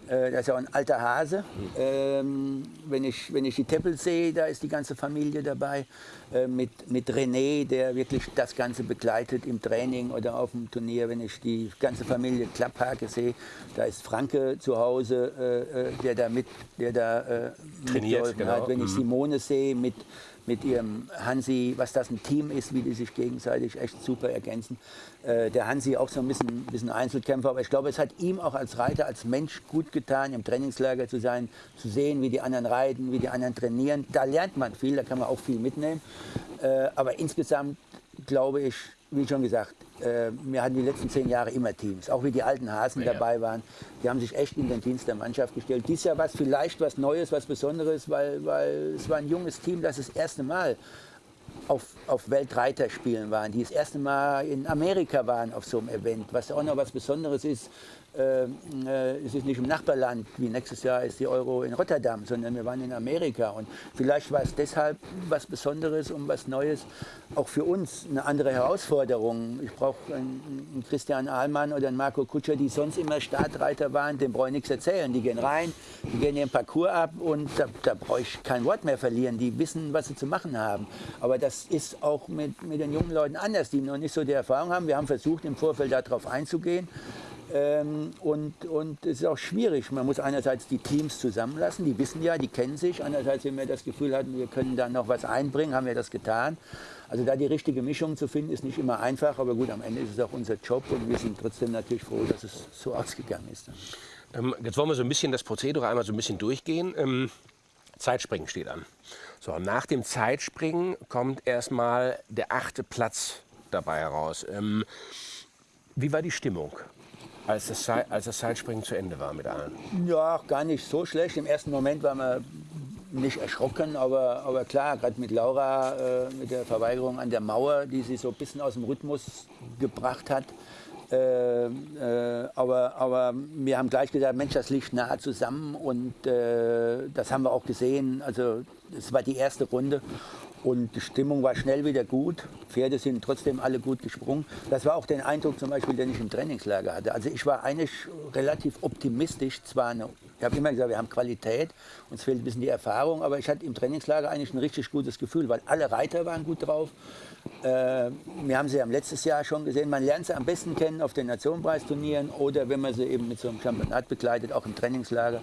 Äh, das ist ja auch ein alter Hase. Ähm, wenn, ich, wenn ich die Teppel sehe, da ist die ganze Familie dabei. Äh, mit, mit René, der wirklich das Ganze begleitet im Training oder auf dem Turnier. Wenn ich die ganze Familie Klapphake sehe, da ist Franke zu Hause, äh, äh der da mit, der da äh, trainiert. Genau. Hat. Wenn ich mhm. Simone sehe mit mit ihrem Hansi, was das ein Team ist, wie die sich gegenseitig echt super ergänzen. Äh, der Hansi auch so ein bisschen, bisschen Einzelkämpfer, aber ich glaube, es hat ihm auch als Reiter, als Mensch gut getan, im Trainingslager zu sein, zu sehen, wie die anderen reiten, wie die anderen trainieren. Da lernt man viel, da kann man auch viel mitnehmen. Äh, aber insgesamt glaube ich, wie schon gesagt, äh, wir hatten die letzten zehn Jahre immer Teams, auch wie die alten Hasen ja. dabei waren. Die haben sich echt in den Dienst der Mannschaft gestellt. Dies Jahr war es vielleicht was Neues, was Besonderes, weil, weil es war ein junges Team, das das erste Mal auf, auf Weltreiterspielen waren, die das erste Mal in Amerika waren auf so einem Event, was auch noch was Besonderes ist. Äh, äh, es ist nicht im Nachbarland, wie nächstes Jahr ist die Euro in Rotterdam, sondern wir waren in Amerika. Und vielleicht war es deshalb was Besonderes und was Neues, auch für uns eine andere Herausforderung. Ich brauche einen, einen, Christian Ahlmann oder einen Marco Kutscher, die sonst immer Startreiter waren, dem brauche ich nichts erzählen. Die gehen rein, die gehen ihren Parcours ab und da, da brauche ich kein Wort mehr verlieren. Die wissen, was sie zu machen haben. Aber das ist auch mit, mit den jungen Leuten anders, die noch nicht so die Erfahrung haben. Wir haben versucht, im Vorfeld darauf einzugehen. Ähm, und, und es ist auch schwierig. Man muss einerseits die Teams zusammenlassen, die wissen ja, die kennen sich. Andererseits, wenn wir das Gefühl hatten, wir können da noch was einbringen, haben wir das getan. Also da die richtige Mischung zu finden, ist nicht immer einfach, aber gut, am Ende ist es auch unser Job und wir sind trotzdem natürlich froh, dass es so ausgegangen ist. Ähm, jetzt wollen wir so ein bisschen das Prozedere einmal so ein bisschen durchgehen. Ähm, Zeitspringen steht an. So, nach dem Zeitspringen kommt erstmal der achte Platz dabei heraus. Ähm, wie war die Stimmung? Als das, als das Zeitspringen zu Ende war mit allen? Ja, gar nicht so schlecht. Im ersten Moment war man nicht erschrocken, aber, aber klar, gerade mit Laura, äh, mit der Verweigerung an der Mauer, die sie so ein bisschen aus dem Rhythmus gebracht hat. Äh, äh, aber, aber wir haben gleich gesagt, Mensch, das liegt nah zusammen und äh, das haben wir auch gesehen. Also es war die erste Runde und die Stimmung war schnell wieder gut. Pferde sind trotzdem alle gut gesprungen. Das war auch der Eindruck zum Beispiel, den ich im Trainingslager hatte. Also ich war eigentlich relativ optimistisch. Zwar eine, ich habe immer gesagt, wir haben Qualität, uns fehlt ein bisschen die Erfahrung, aber ich hatte im Trainingslager eigentlich ein richtig gutes Gefühl, weil alle Reiter waren gut drauf. Äh, wir haben sie ja letztes Jahr schon gesehen. Man lernt sie am besten kennen auf den Nationenpreisturnieren oder wenn man sie eben mit so einem Championat begleitet, auch im Trainingslager.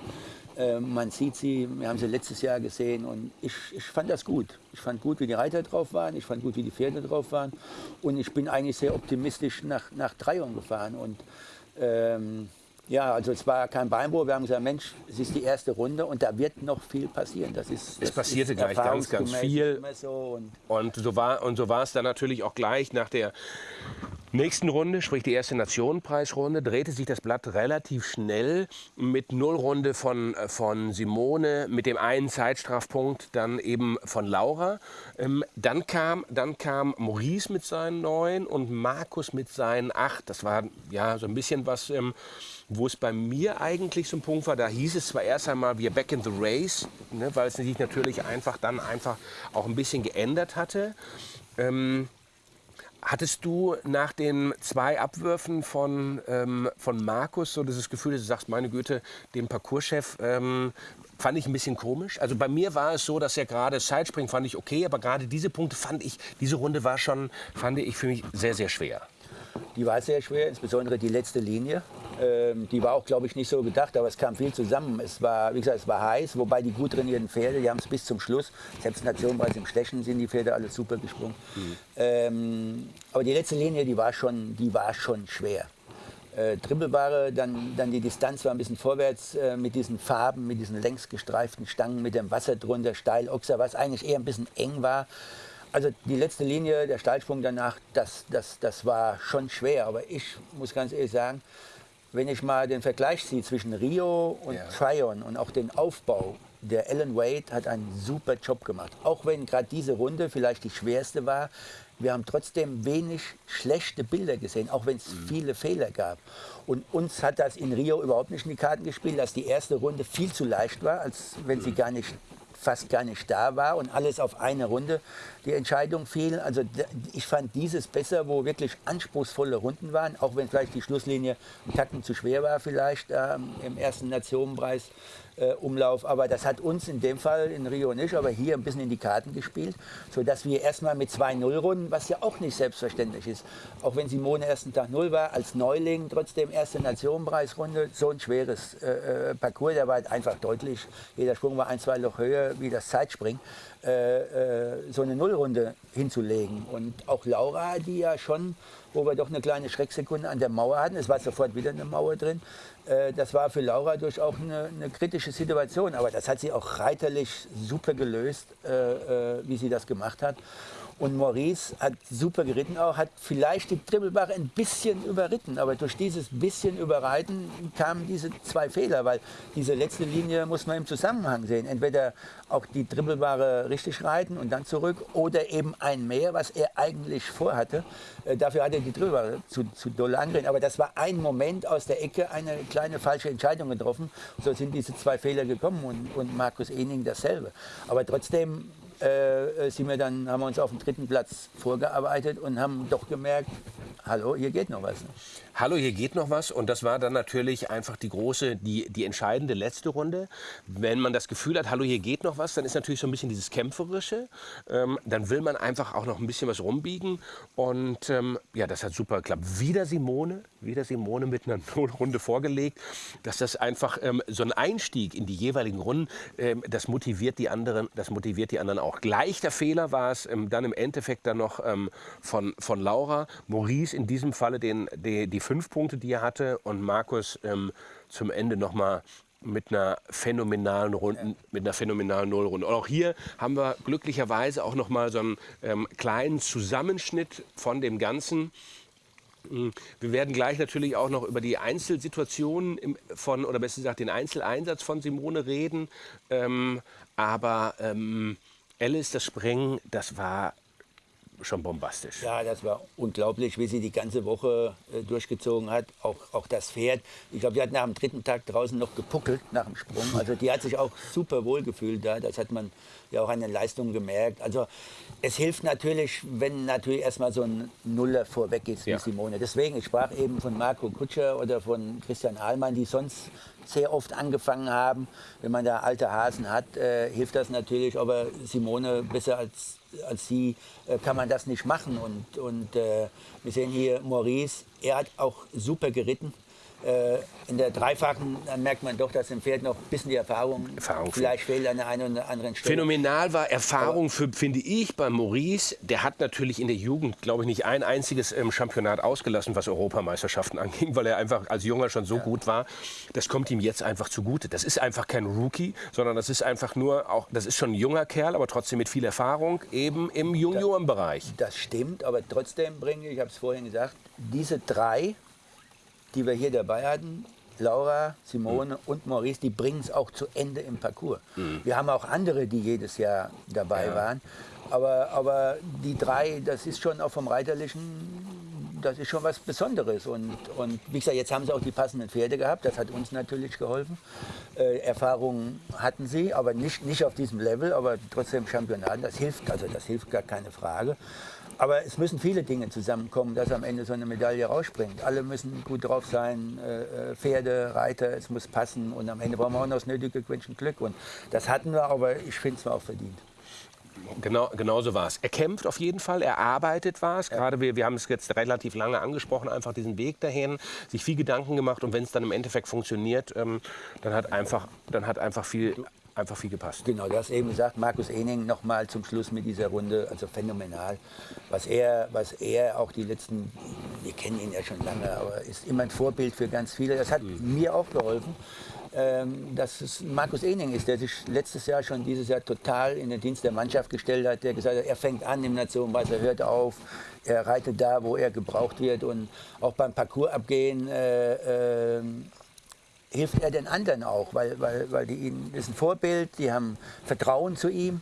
Äh, man sieht sie, wir haben sie letztes Jahr gesehen und ich, ich fand das gut. Ich fand gut, wie die Reiter drauf waren, ich fand gut, wie die Pferde drauf waren und ich bin eigentlich sehr optimistisch nach, nach Dreiung gefahren. Und ähm, ja, also es war kein Beinbruch. Wir haben gesagt, Mensch, es ist die erste Runde und da wird noch viel passieren. Das ist, das es passierte ist gleich ganz, ganz viel. So und, und, so war, und so war es dann natürlich auch gleich nach der nächsten Runde, sprich die erste Nationenpreisrunde, drehte sich das Blatt relativ schnell mit Nullrunde von, äh, von Simone, mit dem einen Zeitstrafpunkt dann eben von Laura. Ähm, dann, kam, dann kam Maurice mit seinen neun und Markus mit seinen acht. Das war ja so ein bisschen was, ähm, wo es bei mir eigentlich so ein Punkt war. Da hieß es zwar erst einmal, wir back in the race, ne, weil es sich natürlich einfach dann einfach auch ein bisschen geändert hatte. Ähm, Hattest du nach den zwei Abwürfen von, ähm, von Markus so dieses Gefühl, dass du sagst, meine Güte, den Parcourschef ähm, fand ich ein bisschen komisch? Also bei mir war es so, dass ja gerade Sidespring fand ich okay, aber gerade diese Punkte fand ich, diese Runde war schon, fand ich für mich sehr, sehr schwer. Die war sehr schwer, insbesondere die letzte Linie. Ähm, die war auch, glaube ich, nicht so gedacht, aber es kam viel zusammen. Es war, wie gesagt, es war heiß, wobei die gut trainierten Pferde, die haben es bis zum Schluss, selbst Nationenpreis im Stechen sind die Pferde alle super gesprungen. Mhm. Ähm, aber die letzte Linie, die war schon, die war schon schwer. Äh, Dribbelbare, dann, dann die Distanz war ein bisschen vorwärts äh, mit diesen Farben, mit diesen längs gestreiften Stangen, mit dem Wasser drunter, steil, Ochser, was eigentlich eher ein bisschen eng war. Also die letzte Linie, der Steilsprung danach, das, das, das war schon schwer. Aber ich muss ganz ehrlich sagen, wenn ich mal den Vergleich ziehe zwischen Rio und ja. Tryon und auch den Aufbau, der Alan Wade hat einen super Job gemacht. Auch wenn gerade diese Runde vielleicht die schwerste war, wir haben trotzdem wenig schlechte Bilder gesehen, auch wenn es mhm. viele Fehler gab. Und uns hat das in Rio überhaupt nicht in die Karten gespielt, dass die erste Runde viel zu leicht war, als wenn sie gar nicht fast gar nicht da war und alles auf eine Runde die Entscheidung fiel. Also ich fand dieses besser, wo wirklich anspruchsvolle Runden waren, auch wenn vielleicht die Schlusslinie ein Tacken zu schwer war vielleicht ähm, im ersten Nationenpreis äh, Umlauf. Aber das hat uns in dem Fall in Rio nicht, aber hier ein bisschen in die Karten gespielt, sodass wir erstmal mit zwei Nullrunden, was ja auch nicht selbstverständlich ist, auch wenn Simone ersten Tag Null war, als Neuling trotzdem erste Nationenpreisrunde, so ein schweres äh, äh Parcours, der war halt einfach deutlich, jeder Sprung war ein, zwei Loch höher wie das Zeitspringen. Äh, äh, so eine Nullrunde hinzulegen. Und auch Laura, die ja schon, wo wir doch eine kleine Schrecksekunde an der Mauer hatten, es war sofort wieder eine Mauer drin, das war für Laura durch auch eine, eine, kritische Situation. Aber das hat sie auch reiterlich super gelöst, äh, äh, wie sie das gemacht hat. Und Maurice hat super geritten auch, hat vielleicht die Dribbelbare ein bisschen überritten, aber durch dieses bisschen Überreiten kamen diese zwei Fehler, weil diese letzte Linie muss man im Zusammenhang sehen. Entweder auch die Dribbelbare richtig reiten und dann zurück oder eben ein mehr, was er eigentlich vorhatte. Äh, dafür hat er die Dribbelbare zu, zu doll angeritten. Aber das war ein Moment aus der Ecke, eine kleine falsche Entscheidung getroffen. So sind diese zwei Fehler gekommen und, und Markus Ening dasselbe. Aber trotzdem äh, sind wir dann, haben wir uns auf den dritten Platz vorgearbeitet und haben doch gemerkt, hallo, hier geht noch was. Hallo, hier geht noch was. Und das war dann natürlich einfach die große, die, die entscheidende letzte Runde. Wenn man das Gefühl hat, hallo, hier geht noch was, dann ist natürlich so ein bisschen dieses Kämpferische. Ähm, dann will man einfach auch noch ein bisschen was rumbiegen. Und ähm, ja, das hat super geklappt. Wieder Simone, wieder Simone mit einer Nullrunde vorgelegt. Dass das einfach ähm, so ein Einstieg in die jeweiligen Runden, ähm, das motiviert die anderen, das motiviert die anderen auch. Gleich der Fehler war es ähm, dann im Endeffekt dann noch ähm, von, von Laura. Maurice in diesem Falle den, die, die fünf Punkte, die er hatte und Markus ähm, zum Ende noch mal mit einer phänomenalen Runde, mit einer phänomenalen Nullrunde. Und auch hier haben wir glücklicherweise auch noch mal so einen ähm, kleinen Zusammenschnitt von dem Ganzen. Hm, wir werden gleich natürlich auch noch über die Einzelsituationen von, oder besser gesagt den Einzeleinsatz von Simone reden. Ähm, aber ähm, Alice, das Springen, das war schon bombastisch. Ja, das war unglaublich, wie sie die ganze Woche äh, durchgezogen hat. Auch, auch das Pferd. Ich glaube, die hat nach dem dritten Tag draußen noch gepuckelt nach dem Sprung. Also die hat sich auch super wohl gefühlt da. Das hat man ja auch an den Leistungen gemerkt. Also es hilft natürlich, wenn natürlich erstmal so ein Nuller vorweg ist wie ja. Simone. Deswegen, ich sprach eben von Marco Kutscher oder von Christian Ahlmann, die sonst sehr oft angefangen haben. Wenn man da alte Hasen hat, äh, hilft das natürlich. Aber Simone besser als als sie äh, kann man das nicht machen. Und, und äh, wir sehen hier Maurice, er hat auch super geritten. Äh, in der Dreifachen dann merkt man doch, dass im Pferd noch ein bisschen die Erfahrung, Erfahrung vielleicht fehlt an der einen oder anderen Stelle. Phänomenal war Erfahrung, für, finde ich, bei Maurice. Der hat natürlich in der Jugend, glaube ich, nicht ein einziges ähm, Championat ausgelassen, was Europameisterschaften anging, weil er einfach als Junger schon so ja. gut war. Das kommt ihm jetzt einfach zugute. Das ist einfach kein Rookie, sondern das ist einfach nur, auch, das ist schon ein junger Kerl, aber trotzdem mit viel Erfahrung, eben im Juniorenbereich. Das stimmt, aber trotzdem bringe ich, ich habe es vorhin gesagt, diese drei die wir hier dabei hatten, Laura, Simone mhm. und Maurice, die bringen es auch zu Ende im Parcours. Mhm. Wir haben auch andere, die jedes Jahr dabei ja. waren. Aber, aber die drei, das ist schon auch vom Reiterlichen, das ist schon was Besonderes. Und, und wie gesagt, jetzt haben sie auch die passenden Pferde gehabt, das hat uns natürlich geholfen. Äh, Erfahrungen hatten sie, aber nicht, nicht auf diesem Level, aber trotzdem Championat, das hilft, also das hilft gar keine Frage. Aber es müssen viele Dinge zusammenkommen, dass am Ende so eine Medaille rausspringt. Alle müssen gut drauf sein, äh, äh, Pferde, Reiter, es muss passen und am Ende brauchen wir auch noch das nötige Quäntchen Glück. Und das hatten wir, aber ich finde es war auch verdient. Genau, genau so war es. Er kämpft auf jeden Fall, er arbeitet was. Ja. Gerade wir, wir haben es jetzt relativ lange angesprochen, einfach diesen Weg dahin, sich viel Gedanken gemacht und wenn es dann im Endeffekt funktioniert, ähm, dann hat einfach, dann hat einfach viel einfach viel gepasst. Genau, du hast eben gesagt, Markus Ening noch mal zum Schluss mit dieser Runde, also phänomenal. Was er, was er auch die letzten, wir kennen ihn ja schon lange, aber ist immer ein Vorbild für ganz viele. Das hat mhm. mir auch geholfen, ähm, dass es Markus Ening ist, der sich letztes Jahr schon dieses Jahr total in den Dienst der Mannschaft gestellt hat, der gesagt hat, er fängt an im Nationenpreis, er hört auf, er reitet da, wo er gebraucht wird und auch beim Parcours abgehen. Äh, äh, hilft er den anderen auch, weil, weil, weil die ihn, ist ein Vorbild, die haben Vertrauen zu ihm.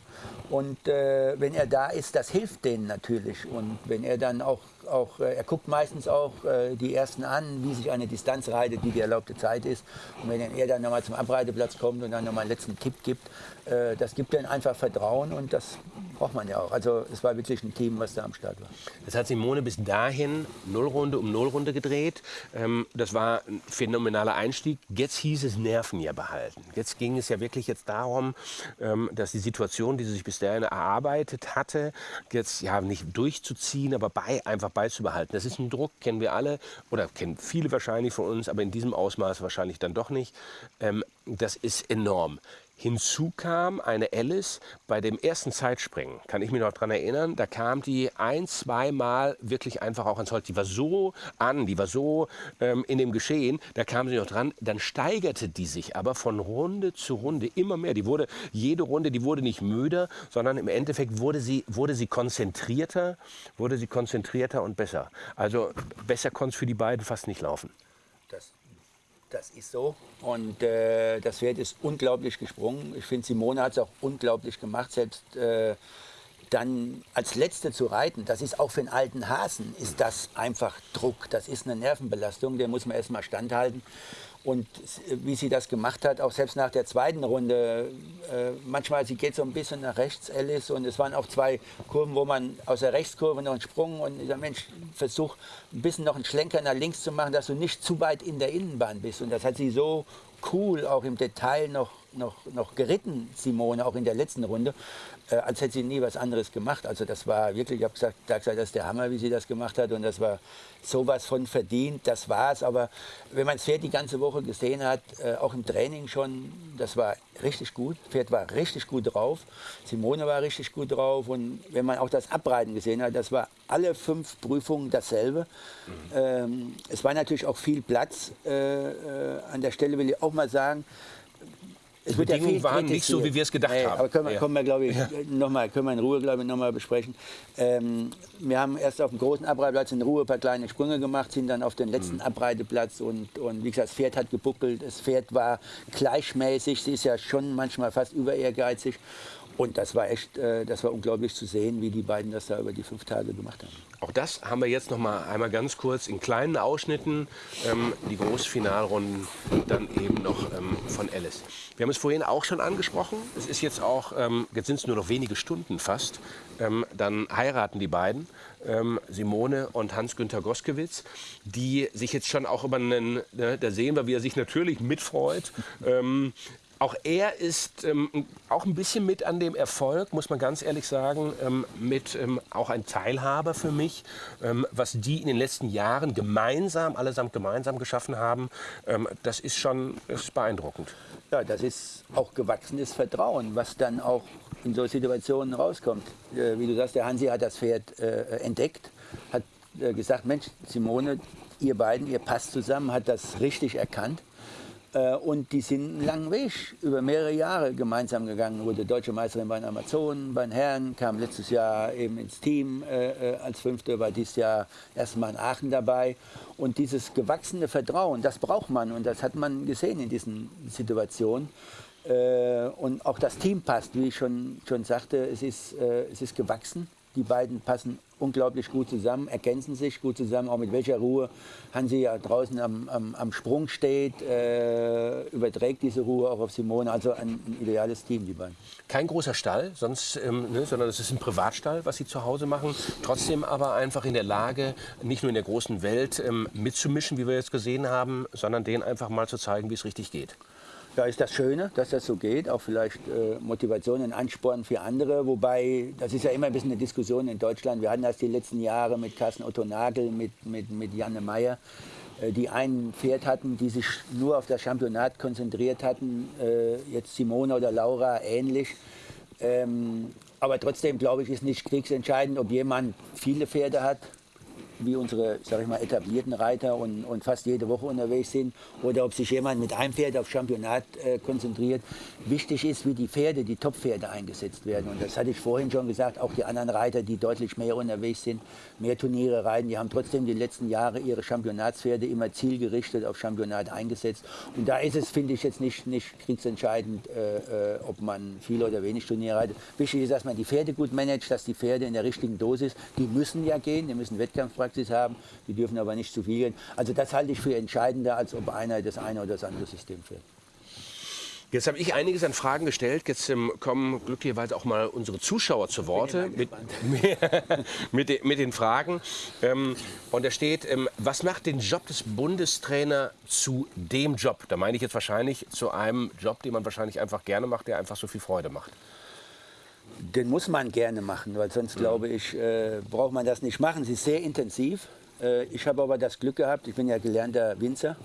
Und äh, wenn er da ist, das hilft denen natürlich. Und wenn er dann auch auch, äh, er guckt meistens auch äh, die Ersten an, wie sich eine Distanz reitet, wie die erlaubte Zeit ist. Und wenn er dann nochmal zum Abreiteplatz kommt und dann nochmal einen letzten Tipp gibt, äh, das gibt dann einfach Vertrauen und das braucht man ja auch. Also es war wirklich ein Team, was da am Start war. Das hat Simone bis dahin Nullrunde um Nullrunde gedreht. Ähm, das war ein phänomenaler Einstieg. Jetzt hieß es Nerven ja behalten. Jetzt ging es ja wirklich jetzt darum, ähm, dass die Situation, die sie sich bis dahin erarbeitet hatte, jetzt ja nicht durchzuziehen, aber bei, einfach beizubehalten. Das ist ein Druck, kennen wir alle oder kennen viele wahrscheinlich von uns, aber in diesem Ausmaß wahrscheinlich dann doch nicht. Ähm, das ist enorm. Hinzu kam eine Alice bei dem ersten Zeitspringen, kann ich mich noch daran erinnern, da kam die ein, zweimal wirklich einfach auch ans Holz. Die war so an, die war so ähm, in dem Geschehen, da kam sie noch dran. Dann steigerte die sich aber von Runde zu Runde immer mehr. Die wurde, jede Runde, die wurde nicht müder, sondern im Endeffekt wurde sie, wurde sie konzentrierter, wurde sie konzentrierter und besser. Also besser konnte es für die beiden fast nicht laufen. Das das ist so. Und äh, das Pferd ist unglaublich gesprungen. Ich finde, Simone hat es auch unglaublich gemacht. Selbst äh, dann als Letzte zu reiten, das ist auch für einen alten Hasen, ist das einfach Druck. Das ist eine Nervenbelastung, der muss man erstmal standhalten. Und wie sie das gemacht hat, auch selbst nach der zweiten Runde, äh, manchmal, sie geht so ein bisschen nach rechts, Alice, und es waren auch zwei Kurven, wo man aus der Rechtskurve noch einen Sprung und der Mensch versucht, ein bisschen noch einen Schlenker nach links zu machen, dass du nicht zu weit in der Innenbahn bist. Und das hat sie so cool auch im Detail noch, noch, noch geritten, Simone, auch in der letzten Runde, äh, als hätte sie nie was anderes gemacht. Also das war wirklich, ich habe gesagt, da gesagt, das ist der Hammer, wie sie das gemacht hat und das war sowas von verdient, das war es. Aber wenn man das Pferd die ganze Woche gesehen hat, äh, auch im Training schon, das war richtig gut. Das Pferd war richtig gut drauf, Simone war richtig gut drauf und wenn man auch das Abreiten gesehen hat, das war alle fünf Prüfungen dasselbe. Mhm. Ähm, es war natürlich auch viel Platz. Äh, äh, an der Stelle will ich auch mal sagen, es die Bedingungen ja waren nicht so, wie wir es gedacht nee, haben. Aber können wir, ja. können wir glaube ich, ja. noch mal, können wir in Ruhe, glaube ich, noch mal besprechen. Ähm, wir haben erst auf dem großen Abreiteplatz in Ruhe ein paar kleine Sprünge gemacht, sind dann auf den letzten mhm. Abreiteplatz und, und wie gesagt, das Pferd hat gebuckelt, das Pferd war gleichmäßig, sie ist ja schon manchmal fast über ehrgeizig und das war echt, äh, das war unglaublich zu sehen, wie die beiden das da über die fünf Tage gemacht haben. Auch das haben wir jetzt noch mal einmal ganz kurz in kleinen Ausschnitten, ähm, die Großfinalrunden dann eben noch ähm, von Alice. Wir haben es vorhin auch schon angesprochen. Es ist jetzt auch, ähm, jetzt sind es nur noch wenige Stunden fast. Ähm, dann heiraten die beiden, ähm, Simone und Hans-Günther Goskewitz, die sich jetzt schon auch über einen, ne, da sehen wir, wie er sich natürlich mitfreut. Auch er ist ähm, auch ein bisschen mit an dem Erfolg, muss man ganz ehrlich sagen, ähm, mit ähm, auch ein Teilhaber für mich, ähm, was die in den letzten Jahren gemeinsam, allesamt gemeinsam geschaffen haben. Ähm, das ist schon ist beeindruckend. Ja, das ist auch gewachsenes Vertrauen, was dann auch in so Situationen rauskommt. Äh, wie du sagst, der Hansi hat das Pferd äh, entdeckt, hat äh, gesagt, Mensch, Simone, ihr beiden, ihr passt zusammen, hat das richtig erkannt und die sind einen langen Weg über mehrere Jahre gemeinsam gegangen. Wurde deutsche Meisterin bei den Amazonen, bei den Herren, kam letztes Jahr eben ins Team äh, äh als Fünfte, war dieses Jahr erstmal in Aachen dabei. Und dieses gewachsene Vertrauen, das braucht man und das hat man gesehen in diesen Situationen. Äh, und auch das Team passt, wie ich schon, schon sagte, es ist, äh, es ist gewachsen. Die beiden passen unglaublich gut zusammen, ergänzen sich gut zusammen, auch mit welcher Ruhe Hansi ja draußen am, am, am Sprung steht, äh, überträgt diese Ruhe auch auf Simone. Also ein, ein, ideales Team, die beiden. Kein großer Stall, sonst, ähm, ne, sondern es ist ein Privatstall, was sie zu Hause machen. Trotzdem aber einfach in der Lage, nicht nur in der großen Welt ähm, mitzumischen, wie wir jetzt gesehen haben, sondern denen einfach mal zu zeigen, wie es richtig geht. Da ist das Schöne, dass das so geht, auch vielleicht äh, Motivation und Ansporn für andere. Wobei, das ist ja immer ein bisschen eine Diskussion in Deutschland. Wir hatten das die letzten Jahre mit Carsten Otto Nagel, mit, mit, mit Janne Meyer, äh, die ein Pferd hatten, die sich nur auf das Championat konzentriert hatten. Äh, jetzt Simone oder Laura ähnlich. Ähm, aber trotzdem, glaube ich, ist nicht kriegsentscheidend, ob jemand viele Pferde hat wie unsere, sag ich mal, etablierten Reiter und, und fast jede Woche unterwegs sind oder ob sich jemand mit einem Pferd auf Championat äh, konzentriert. Wichtig ist, wie die Pferde, die Top-Pferde eingesetzt werden. Und das hatte ich vorhin schon gesagt, auch die anderen Reiter, die deutlich mehr unterwegs sind, mehr Turniere reiten, die haben trotzdem die letzten Jahre ihre Championatspferde immer zielgerichtet auf Championat eingesetzt. Und da ist es, finde ich, jetzt nicht, nicht kriegsentscheidend, äh, äh, ob man viel oder wenig Turniere reitet. Wichtig ist, dass man die Pferde gut managt, dass die Pferde in der richtigen Dosis, die müssen ja gehen, die müssen Wettkampfpraxis Praxis haben. Die dürfen aber nicht zu viel gehen. Also das halte ich für entscheidender, als ob einer das eine oder das andere System fährt. Jetzt habe ich einiges an Fragen gestellt. Jetzt ähm, kommen glücklicherweise auch mal unsere Zuschauer zu Worte mit, mit, den, mit, den Fragen. Ähm, und da steht, ähm, was macht den Job des Bundestrainer zu dem Job? Da meine ich jetzt wahrscheinlich zu einem Job, den man wahrscheinlich einfach gerne macht, der einfach so viel Freude macht. Den muss man gerne machen, weil sonst mhm. glaube ich, äh, braucht man das nicht machen. Sie ist sehr intensiv. Äh, ich habe aber das Glück gehabt, ich bin ja gelernter Winzer.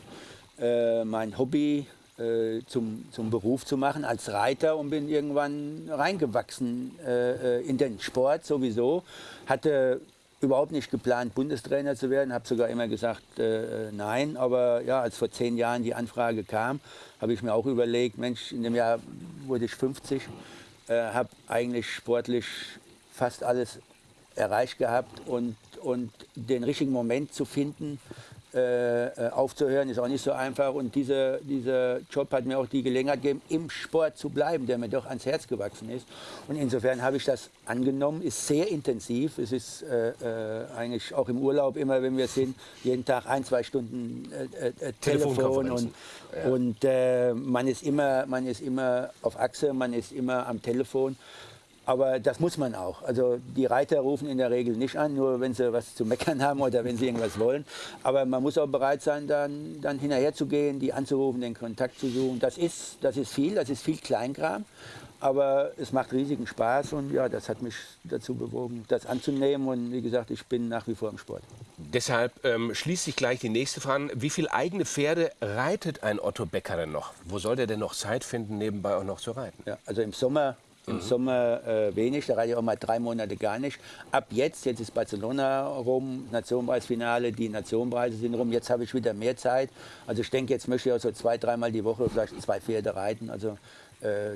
Äh, mein Hobby äh, zum, zum Beruf zu machen als Reiter und bin irgendwann reingewachsen äh, äh, in den Sport sowieso. Hatte überhaupt nicht geplant, Bundestrainer zu werden, habe sogar immer gesagt äh, nein. Aber ja, als vor zehn Jahren die Anfrage kam, habe ich mir auch überlegt, Mensch, in dem Jahr wurde ich 50, äh, habe eigentlich sportlich fast alles erreicht gehabt und, und den richtigen Moment zu finden, äh, äh, aufzuhören, ist auch nicht so einfach. Und dieser, dieser Job hat mir auch die Gelegenheit gegeben, im Sport zu bleiben, der mir doch ans Herz gewachsen ist. Und insofern habe ich das angenommen, ist sehr intensiv. Es ist äh, äh, eigentlich auch im Urlaub immer, wenn wir sind, jeden Tag ein, zwei Stunden äh, äh Telefon und, ja. und man, ist immer, man ist immer auf Achse, man ist immer am Telefon. Aber das muss man auch. Also die Reiter rufen in der Regel nicht an, nur wenn sie was zu meckern haben oder wenn sie irgendwas wollen. Aber man muss auch bereit sein, dann, dann hinterher zu gehen, die anzurufen, den Kontakt zu suchen. Das ist, das ist viel, das ist viel Kleinkram. Aber es macht riesigen Spaß und ja, das hat mich dazu bewogen, das anzunehmen. Und wie gesagt, ich bin nach wie vor im Sport. Deshalb ähm, schließt sich gleich die nächste Frage. Wie viele eigene Pferde reitet ein Otto Becker denn noch? Wo soll der denn noch Zeit finden, nebenbei auch noch zu reiten? Ja, also im Sommer im mhm. Sommer äh, wenig, da reite ich auch mal drei Monate gar nicht. Ab jetzt, jetzt ist Barcelona rum, Nationenpreisfinale, die Nationenpreise sind rum, jetzt habe ich wieder mehr Zeit. Also ich denke, jetzt möchte ich auch so zwei, dreimal die Woche vielleicht zwei Pferde reiten. Also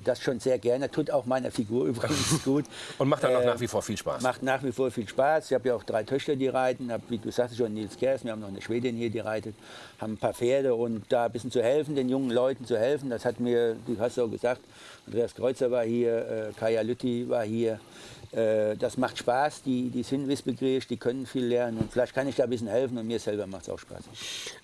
das schon sehr gerne. Tut auch meiner Figur übrigens gut. Und macht dann auch äh, nach wie vor viel Spaß? Macht nach wie vor viel Spaß. Ich habe ja auch drei Töchter, die reiten. Hab, wie du sagst schon, Nils Kers, wir haben noch eine Schwedin hier, die reitet. Haben ein paar Pferde und da ein bisschen zu helfen, den jungen Leuten zu helfen. Das hat mir, du hast auch gesagt, Andreas Kreuzer war hier, äh, Kaya Lütti war hier. Äh, das macht Spaß, die, die sind wissbegierig, die können viel lernen und vielleicht kann ich da ein bisschen helfen und mir selber macht es auch Spaß.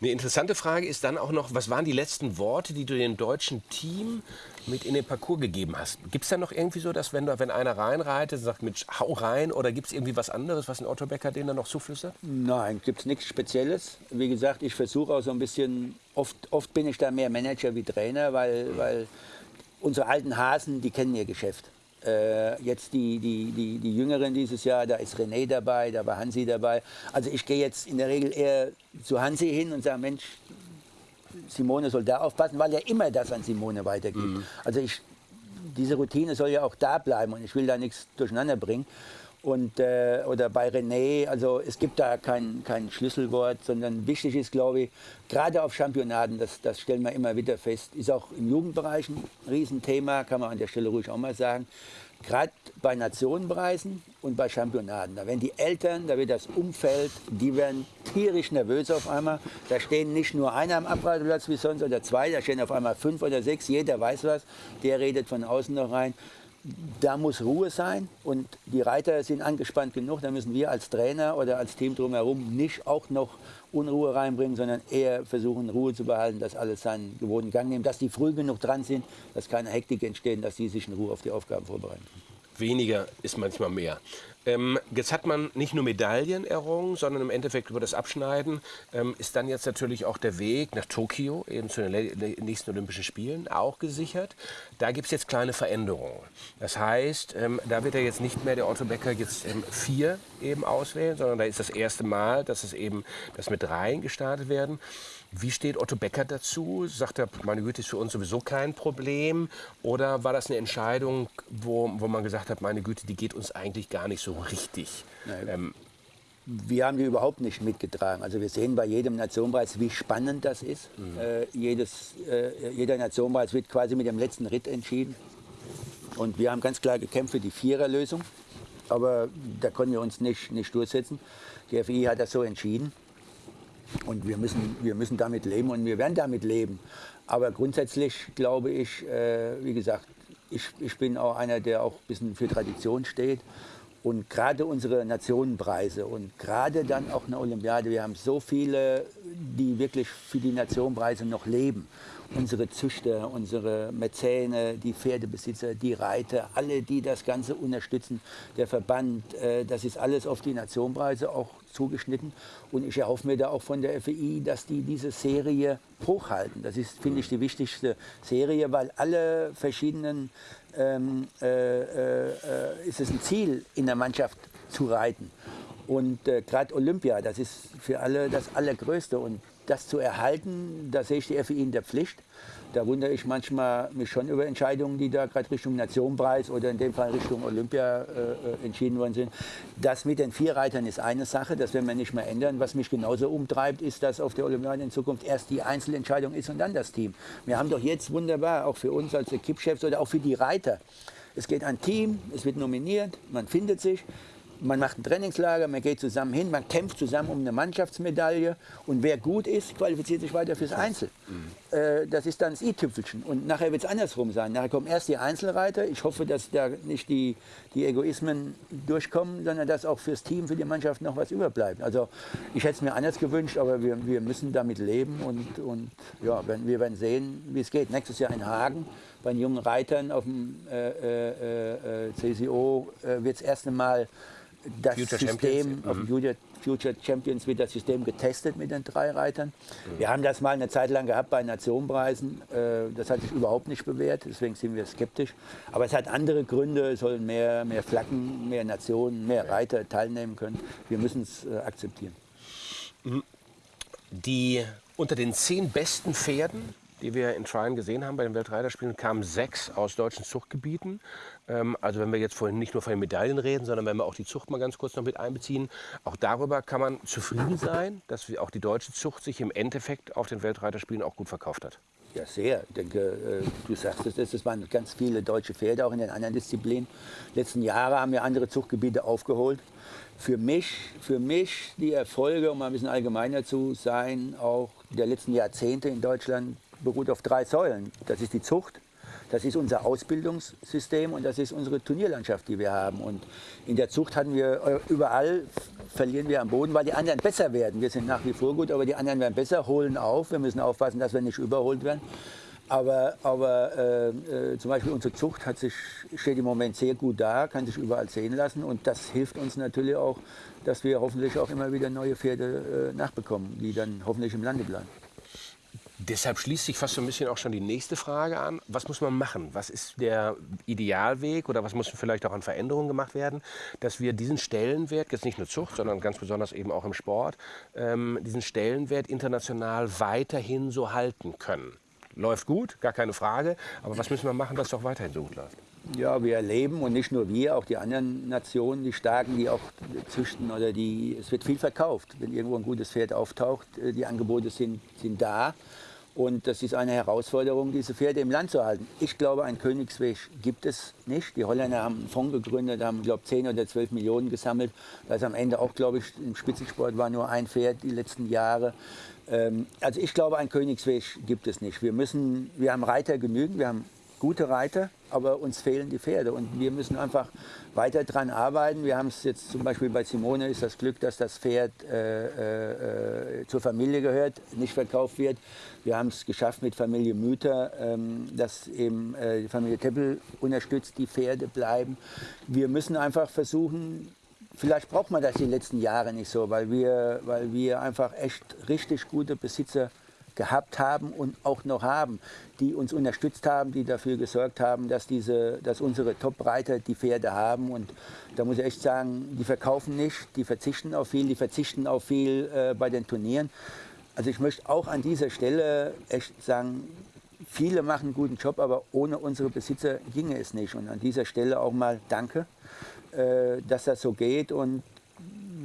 Eine interessante Frage ist dann auch noch, was waren die letzten Worte, die du dem deutschen Team mit in den Parcours gegeben hast? Gibt es da noch irgendwie so, dass wenn, wenn einer reinreitet, sagt, Mensch, hau rein oder gibt es irgendwie was anderes, was ein Otto Becker denen dann noch zuflüstert? Nein, gibt es nichts Spezielles. Wie gesagt, ich versuche auch so ein bisschen, oft, oft bin ich da mehr Manager wie Trainer, weil, mhm. weil unsere alten Hasen, die kennen ihr Geschäft. Äh, jetzt die, die, die, die Jüngeren dieses Jahr, da ist René dabei, da war Hansi dabei. Also ich gehe jetzt in der Regel eher zu Hansi hin und sage, Mensch, Simone soll da aufpassen, weil er immer das an Simone weitergibt. Mhm. Also ich, diese Routine soll ja auch da bleiben und ich will da nichts durcheinander bringen und, äh, oder bei René. Also es gibt da kein, kein Schlüsselwort, sondern wichtig ist, glaube ich, gerade auf Championaten, das, das stellen wir immer wieder fest, ist auch im Jugendbereich ein Riesenthema, kann man an der Stelle ruhig auch mal sagen. Gerade bei Nationenpreisen und bei Championaten, da werden die Eltern, da wird das Umfeld, die werden tierisch nervös auf einmal. Da stehen nicht nur einer am Abreiteplatz wie sonst oder zwei, da stehen auf einmal fünf oder sechs, jeder weiß was, der redet von außen noch rein da muss Ruhe sein und die Reiter sind angespannt genug. Da müssen wir als Trainer oder als Team drumherum nicht auch noch Unruhe reinbringen, sondern eher versuchen, Ruhe zu behalten, dass alles seinen gewohnten Gang nimmt, dass die früh genug dran sind, dass keine Hektik entsteht, dass sie sich in Ruhe auf die Aufgaben vorbereiten. Weniger ist manchmal mehr. Ähm, jetzt hat man nicht nur Medaillen errungen, sondern im Endeffekt über das Abschneiden ähm, ist dann jetzt natürlich auch der Weg nach Tokio, eben zu den nächsten Olympischen Spielen, auch gesichert. Da gibt es jetzt kleine Veränderungen. Das heißt, ähm, da wird er jetzt nicht mehr der Otto Becker jetzt ähm, vier eben auswählen, sondern da ist das erste Mal, dass es eben, dass mit dreien gestartet werden. Wie steht Otto Becker dazu? Sagt er, meine Güte, ist für uns sowieso kein Problem? Oder war das eine Entscheidung, wo, wo man gesagt hat, meine Güte, die geht uns eigentlich gar nicht so richtig? Ähm, wir haben die überhaupt nicht mitgetragen. Also wir sehen bei jedem Nationenpreis, wie spannend das ist. Mhm. Äh, jedes, äh, jeder Nationenpreis wird quasi mit dem letzten Ritt entschieden. Und wir haben ganz klar gekämpft für die Viererlösung. Aber da konnten wir uns nicht, nicht durchsetzen. Die FI hat das so entschieden. Und wir müssen, wir müssen damit leben und wir werden damit leben. Aber grundsätzlich glaube ich, äh, wie gesagt, ich, ich bin auch einer, der auch ein bisschen für Tradition steht. Und gerade unsere Nationenpreise und gerade dann auch eine Olympiade, wir haben so viele, die wirklich für die Nationenpreise noch leben. Unsere Züchter, unsere Mäzene, die Pferdebesitzer, die Reiter, alle, die das Ganze unterstützen, der Verband, äh, das ist alles auf die Nationenpreise auch zugeschnitten. Und ich erhoffe mir da auch von der FEI, dass die diese Serie hochhalten. Das ist, finde ich, die wichtigste Serie, weil alle verschiedenen, ähm, äh, äh, ist es ein Ziel in der Mannschaft zu reiten. Und äh, gerade Olympia, das ist für alle das Allergrößte. Und das zu erhalten, da sehe ich die FI in der Pflicht. Da wundere ich manchmal mich schon über Entscheidungen, die da gerade Richtung Nationenpreis oder in dem Fall Richtung Olympia äh, äh, entschieden worden sind. Das mit den Vierreitern ist eine Sache, das werden wir nicht mehr ändern. Was mich genauso umtreibt, ist, dass auf der Olympiade in Zukunft erst die Einzelentscheidung ist und dann das Team. Wir haben doch jetzt wunderbar, auch für uns als Equipchefs oder auch für die Reiter, es geht ein Team, es wird nominiert, man findet sich man macht ein Trainingslager, man geht zusammen hin, man kämpft zusammen um eine Mannschaftsmedaille und wer gut ist, qualifiziert sich weiter fürs Einzel. Mhm. Äh, das ist dann das i-Tüpfelchen. Und nachher wird es andersrum sein. Nachher kommen erst die Einzelreiter. Ich hoffe, dass da nicht die, die Egoismen durchkommen, sondern dass auch fürs Team, für die Mannschaft noch was überbleibt. Also ich hätte es mir anders gewünscht, aber wir, wir müssen damit leben und, und ja, wir werden sehen, wie es geht. Nächstes Jahr in Hagen bei den jungen Reitern auf dem äh, äh, äh CSIO äh, wird das erste Mal das Future System auf mhm. Future, Champions wird das System getestet mit den drei Reitern. Mhm. Wir haben das mal eine Zeit lang gehabt bei Nationenpreisen. Äh, das hat sich überhaupt nicht bewährt, deswegen sind wir skeptisch. Aber es hat andere Gründe. Es sollen mehr, mehr Flaggen, mehr Nationen, mehr Reiter teilnehmen können. Wir müssen es äh, akzeptieren. Die unter den zehn besten Pferden die wir in Trine gesehen haben bei den Weltreiterspielen, kamen sechs aus deutschen Zuchtgebieten. Ähm, also wenn wir jetzt vorhin nicht nur von den Medaillen reden, sondern wenn wir auch die Zucht mal ganz kurz noch mit einbeziehen, auch darüber kann man zufrieden sein, dass auch die deutsche Zucht sich im Endeffekt auf den Weltreiterspielen auch gut verkauft hat. Ja, sehr. Ich denke, äh, du sagst es, es waren ganz viele deutsche Pferde auch in den anderen Disziplinen. Letzten Jahre haben wir andere Zuchtgebiete aufgeholt. Für mich, für mich die Erfolge, um ein bisschen allgemeiner zu sein, auch der letzten Jahrzehnte in Deutschland beruht auf drei Säulen. Das ist die Zucht, das ist unser Ausbildungssystem und das ist unsere Turnierlandschaft, die wir haben. Und in der Zucht hatten wir äh, überall verlieren wir am Boden, weil die anderen besser werden. Wir sind nach wie vor gut, aber die anderen werden besser, holen auf. Wir müssen aufpassen, dass wir nicht überholt werden. Aber, aber äh, äh, zum Beispiel unsere Zucht hat sich, steht im Moment sehr gut da, kann sich überall sehen lassen. Und das hilft uns natürlich auch, dass wir hoffentlich auch immer wieder neue Pferde äh, nachbekommen, die dann hoffentlich im Lande bleiben. Deshalb schließt sich fast so ein bisschen auch schon die nächste Frage an. Was muss man machen? Was ist der Idealweg oder was muss vielleicht auch an Veränderungen gemacht werden, dass wir diesen Stellenwert, jetzt nicht nur Zucht, sondern ganz besonders eben auch im Sport, ähm, diesen Stellenwert international weiterhin so halten können? Läuft gut, gar keine Frage. Aber was müssen wir machen, dass es auch weiterhin so gut läuft? Ja, wir erleben und nicht nur wir, auch die anderen Nationen, die Starken, die auch züchten oder die, es wird viel verkauft. Wenn irgendwo ein gutes Pferd auftaucht, äh, die Angebote sind, sind da. Und das ist eine Herausforderung, diese Pferde im Land zu halten. Ich glaube, ein Königsweg gibt es nicht. Die Holländer haben einen Fonds gegründet, haben, glaube ich, 10 oder 12 Millionen gesammelt. Da ist am Ende auch, glaube ich, im Spitzensport war nur ein Pferd die letzten Jahre. Ähm, also ich glaube, ein Königsweg gibt es nicht. Wir, müssen, wir haben Reiter genügend, wir haben gute Reiter, aber uns fehlen die Pferde und wir müssen einfach weiter daran arbeiten. Wir haben es jetzt zum Beispiel bei Simone ist das Glück, dass das Pferd äh, äh, äh, zur Familie gehört, nicht verkauft wird. Wir haben es geschafft mit Familie Müther, ähm, dass eben äh, die Familie Teppel unterstützt, die Pferde bleiben. Wir müssen einfach versuchen, vielleicht braucht man das die letzten Jahre nicht so, weil wir, weil wir einfach echt richtig gute Besitzer gehabt haben und auch noch haben, die uns unterstützt haben, die dafür gesorgt haben, dass, diese, dass unsere Top-Reiter die Pferde haben. Und da muss ich echt sagen, die verkaufen nicht, die verzichten auf viel, die verzichten auf viel äh, bei den Turnieren. Also ich möchte auch an dieser Stelle echt sagen, viele machen einen guten Job, aber ohne unsere Besitzer ginge es nicht. Und an dieser Stelle auch mal Danke, äh, dass das so geht. Und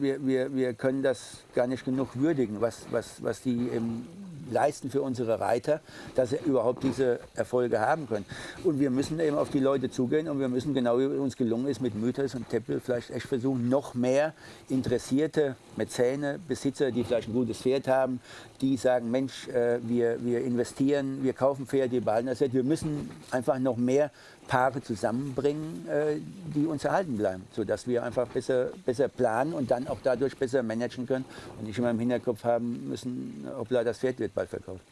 wir, wir, wir können das gar nicht genug würdigen, was, was, was die im leisten für unsere Reiter, dass sie überhaupt diese Erfolge haben können. Und wir müssen eben auf die Leute zugehen und wir müssen, genau wie uns gelungen ist mit Mythos und Teppel, vielleicht echt versuchen, noch mehr interessierte Mäzene, Besitzer, die vielleicht ein gutes Pferd haben, die sagen, Mensch, äh, wir, wir investieren, wir kaufen Pferde, wir behalten das Pferd. Wir müssen einfach noch mehr Paare zusammenbringen, äh, die uns erhalten bleiben, sodass wir einfach besser, besser planen und dann auch dadurch besser managen können und nicht immer im Hinterkopf haben müssen, hoppla, das Pferd wird bald verkauft.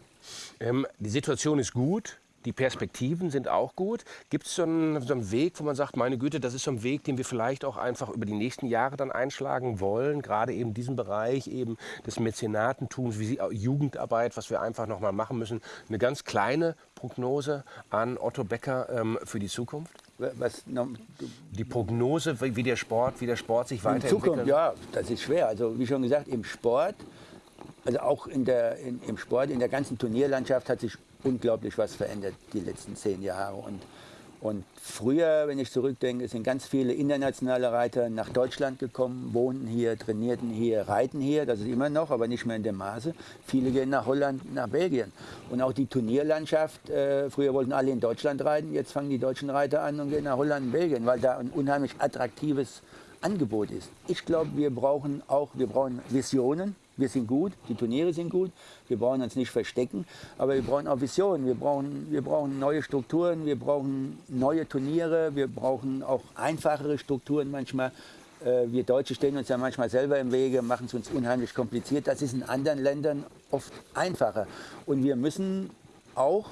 Ähm, die Situation ist gut. Die Perspektiven sind auch gut. Gibt es so, einen, so einen Weg, wo man sagt, meine Güte, das ist so ein Weg, den wir vielleicht auch einfach über die nächsten Jahre dann einschlagen wollen, gerade eben diesen Bereich eben des Mäzenatentums, wie Jugendarbeit, was wir einfach noch mal machen müssen. Eine ganz kleine Prognose an Otto Becker ähm, für die Zukunft? Was, die Prognose, wie der Sport, wie der Sport sich weiterentwickelt? Zukunft, ja, das ist schwer. Also wie schon gesagt, im Sport also auch in der, in, im Sport, in der ganzen Turnierlandschaft hat sich unglaublich was verändert die letzten zehn Jahre. Und und früher, wenn ich zurückdenke, sind ganz viele internationale Reiter nach Deutschland gekommen, wohnten hier, trainierten hier, reiten hier, das ist immer noch, aber nicht mehr in dem Maße. Viele gehen nach Holland, nach Belgien. Und auch die Turnierlandschaft, äh, früher wollten alle in Deutschland reiten, jetzt fangen die deutschen Reiter an und gehen nach Holland Belgien, weil da ein unheimlich attraktives Angebot ist. Ich glaube, wir brauchen auch, wir brauchen Visionen, wir sind gut, die Turniere sind gut, wir brauchen uns nicht verstecken, aber wir brauchen auch Visionen, wir brauchen, wir brauchen neue Strukturen, wir brauchen neue Turniere, wir brauchen auch einfachere Strukturen manchmal. Äh, wir Deutsche stehen uns ja manchmal selber im Wege, machen es uns unheimlich kompliziert. Das ist in anderen Ländern oft einfacher. Und wir müssen auch,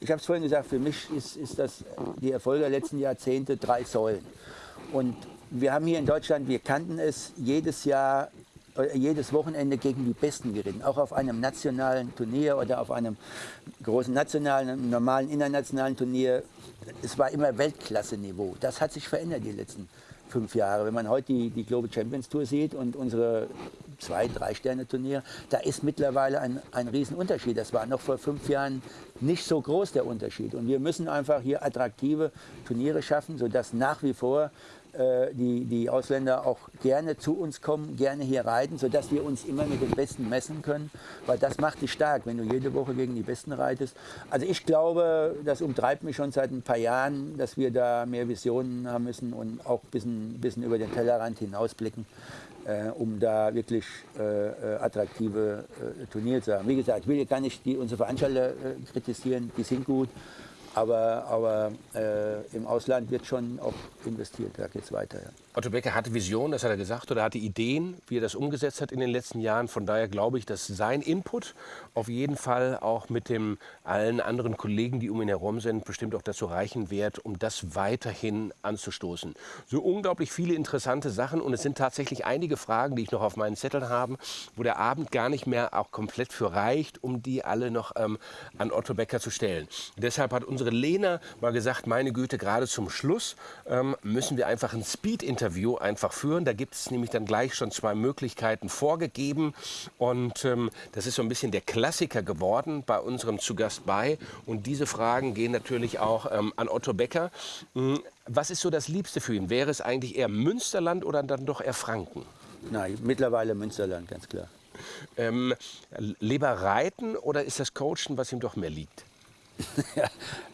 ich habe es vorhin gesagt, für mich ist, ist das die Erfolge der letzten Jahrzehnte drei Säulen. Und wir haben hier in Deutschland, wir kannten es, jedes Jahr jedes Wochenende gegen die Besten geritten. Auch auf einem nationalen Turnier oder auf einem großen nationalen, normalen internationalen Turnier. Es war immer Weltklasse-Niveau. Das hat sich verändert die letzten fünf Jahre. Wenn man heute die, die Global Champions Tour sieht und unsere zwei, drei Sterne Turnier, da ist mittlerweile ein, ein Riesenunterschied. Das war noch vor fünf Jahren nicht so groß der Unterschied. Und wir müssen einfach hier attraktive Turniere schaffen, sodass nach wie vor äh, die, die Ausländer auch gerne zu uns kommen, gerne hier reiten, sodass wir uns immer mit den Besten messen können, weil das macht dich stark, wenn du jede Woche gegen die Besten reitest. Also ich glaube, das umtreibt mich schon seit ein paar Jahren, dass wir da mehr Visionen haben müssen und auch ein bisschen, bisschen über den Tellerrand hinausblicken, äh, um da wirklich äh, äh attraktive äh, Turniere zu haben. Wie gesagt, ich will gar nicht die, unsere Veranstalter kritisieren, die sind gut. Aber, aber äh, im Ausland wird schon auch investiert, da geht es weiter. Ja. Otto Becker hatte Visionen, das hat er gesagt, oder hatte Ideen, wie er das umgesetzt hat in den letzten Jahren. Von daher glaube ich, dass sein Input auf jeden Fall auch mit dem allen anderen Kollegen, die um ihn herum sind, bestimmt auch dazu reichen wird, um das weiterhin anzustoßen. So unglaublich viele interessante Sachen und es sind tatsächlich einige Fragen, die ich noch auf meinen Zetteln habe, wo der Abend gar nicht mehr auch komplett für reicht, um die alle noch ähm, an Otto Becker zu stellen. Deshalb hat unsere Lena mal gesagt, meine Güte, gerade zum Schluss ähm, müssen wir einfach ein Speed-Interview Interview einfach führen. Da gibt es nämlich dann gleich schon zwei Möglichkeiten vorgegeben. Und ähm, das ist so ein bisschen der Klassiker geworden bei unserem Zugast bei. Und diese Fragen gehen natürlich auch ähm, an Otto Becker. Hm, was ist so das Liebste für ihn? Wäre es eigentlich eher Münsterland oder dann doch eher Franken? Nein, mittlerweile Münsterland, ganz klar. Ähm, lieber reiten oder ist das Coachen, was ihm doch mehr liegt?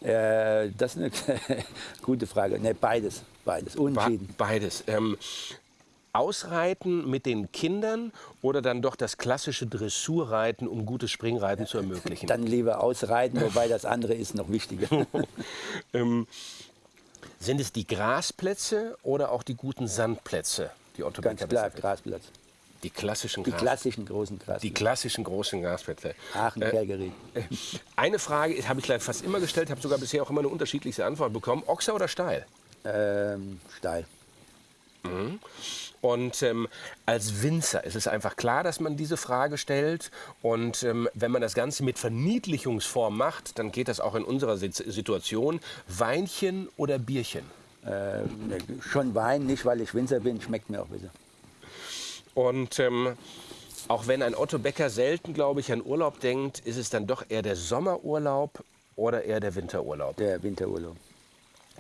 ja, äh, das ist eine gute Frage. Ne, beides, beides, unentschieden. beides. Ähm, Ausreiten mit den Kindern oder dann doch das klassische Dressurreiten, um gutes Springreiten zu ermöglichen? Dann lieber Ausreiten, wobei das andere ist noch wichtiger. ähm, sind es die Grasplätze oder auch die guten Sandplätze, die Otto Ganz klar, Grasplatz. Die klassischen Die klassischen großen Grasplätze. Die klassischen großen Grasplätze. Aachen, äh, Calgary. Äh, eine Frage habe ich fast immer gestellt, habe sogar bisher auch immer eine unterschiedliche Antwort bekommen. Ochser oder Steil? Ähm, Steil. Mhm. Und ähm, als Winzer ist es einfach klar, dass man diese Frage stellt. Und ähm, wenn man das Ganze mit Verniedlichungsform macht, dann geht das auch in unserer Situation. Weinchen oder Bierchen? Ähm, schon Wein, nicht weil ich Winzer bin, schmeckt mir auch besser. Und ähm, auch wenn ein Otto Becker selten, glaube ich, an Urlaub denkt, ist es dann doch eher der Sommerurlaub oder eher der Winterurlaub? Der Winterurlaub.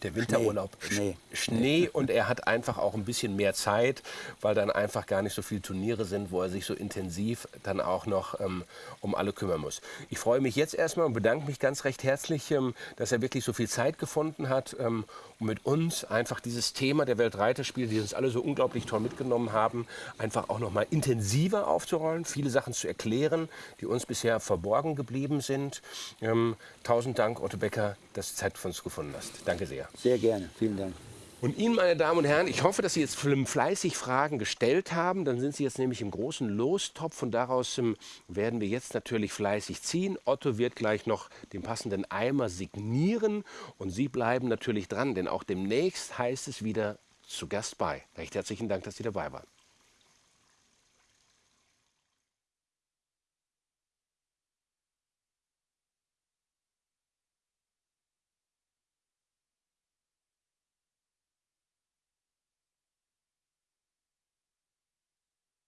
Der Winterurlaub. Schnee. Schnee. und er hat einfach auch ein bisschen mehr Zeit, weil dann einfach gar nicht so viele Turniere sind, wo er sich so intensiv dann auch noch ähm, um alle kümmern muss. Ich freue mich jetzt erstmal und bedanke mich ganz recht herzlich, ähm, dass er wirklich so viel Zeit gefunden hat, ähm, um mit uns einfach dieses Thema der Weltreiterspiele, die uns alle so unglaublich toll mitgenommen haben, einfach auch noch mal intensiver aufzurollen, viele Sachen zu erklären, die uns bisher verborgen geblieben sind. Ähm, tausend Dank, Otto Becker, dass du Zeit für uns gefunden hast. Danke sehr. Sehr gerne. Vielen Dank. Und Ihnen, meine Damen und Herren, ich hoffe, dass Sie jetzt fleißig Fragen gestellt haben. Dann sind Sie jetzt nämlich im großen Lostopf und daraus ähm, werden wir jetzt natürlich fleißig ziehen. Otto wird gleich noch den passenden Eimer signieren und Sie bleiben natürlich dran, denn auch demnächst heißt es wieder zu Gast bei. Recht herzlichen Dank, dass Sie dabei waren.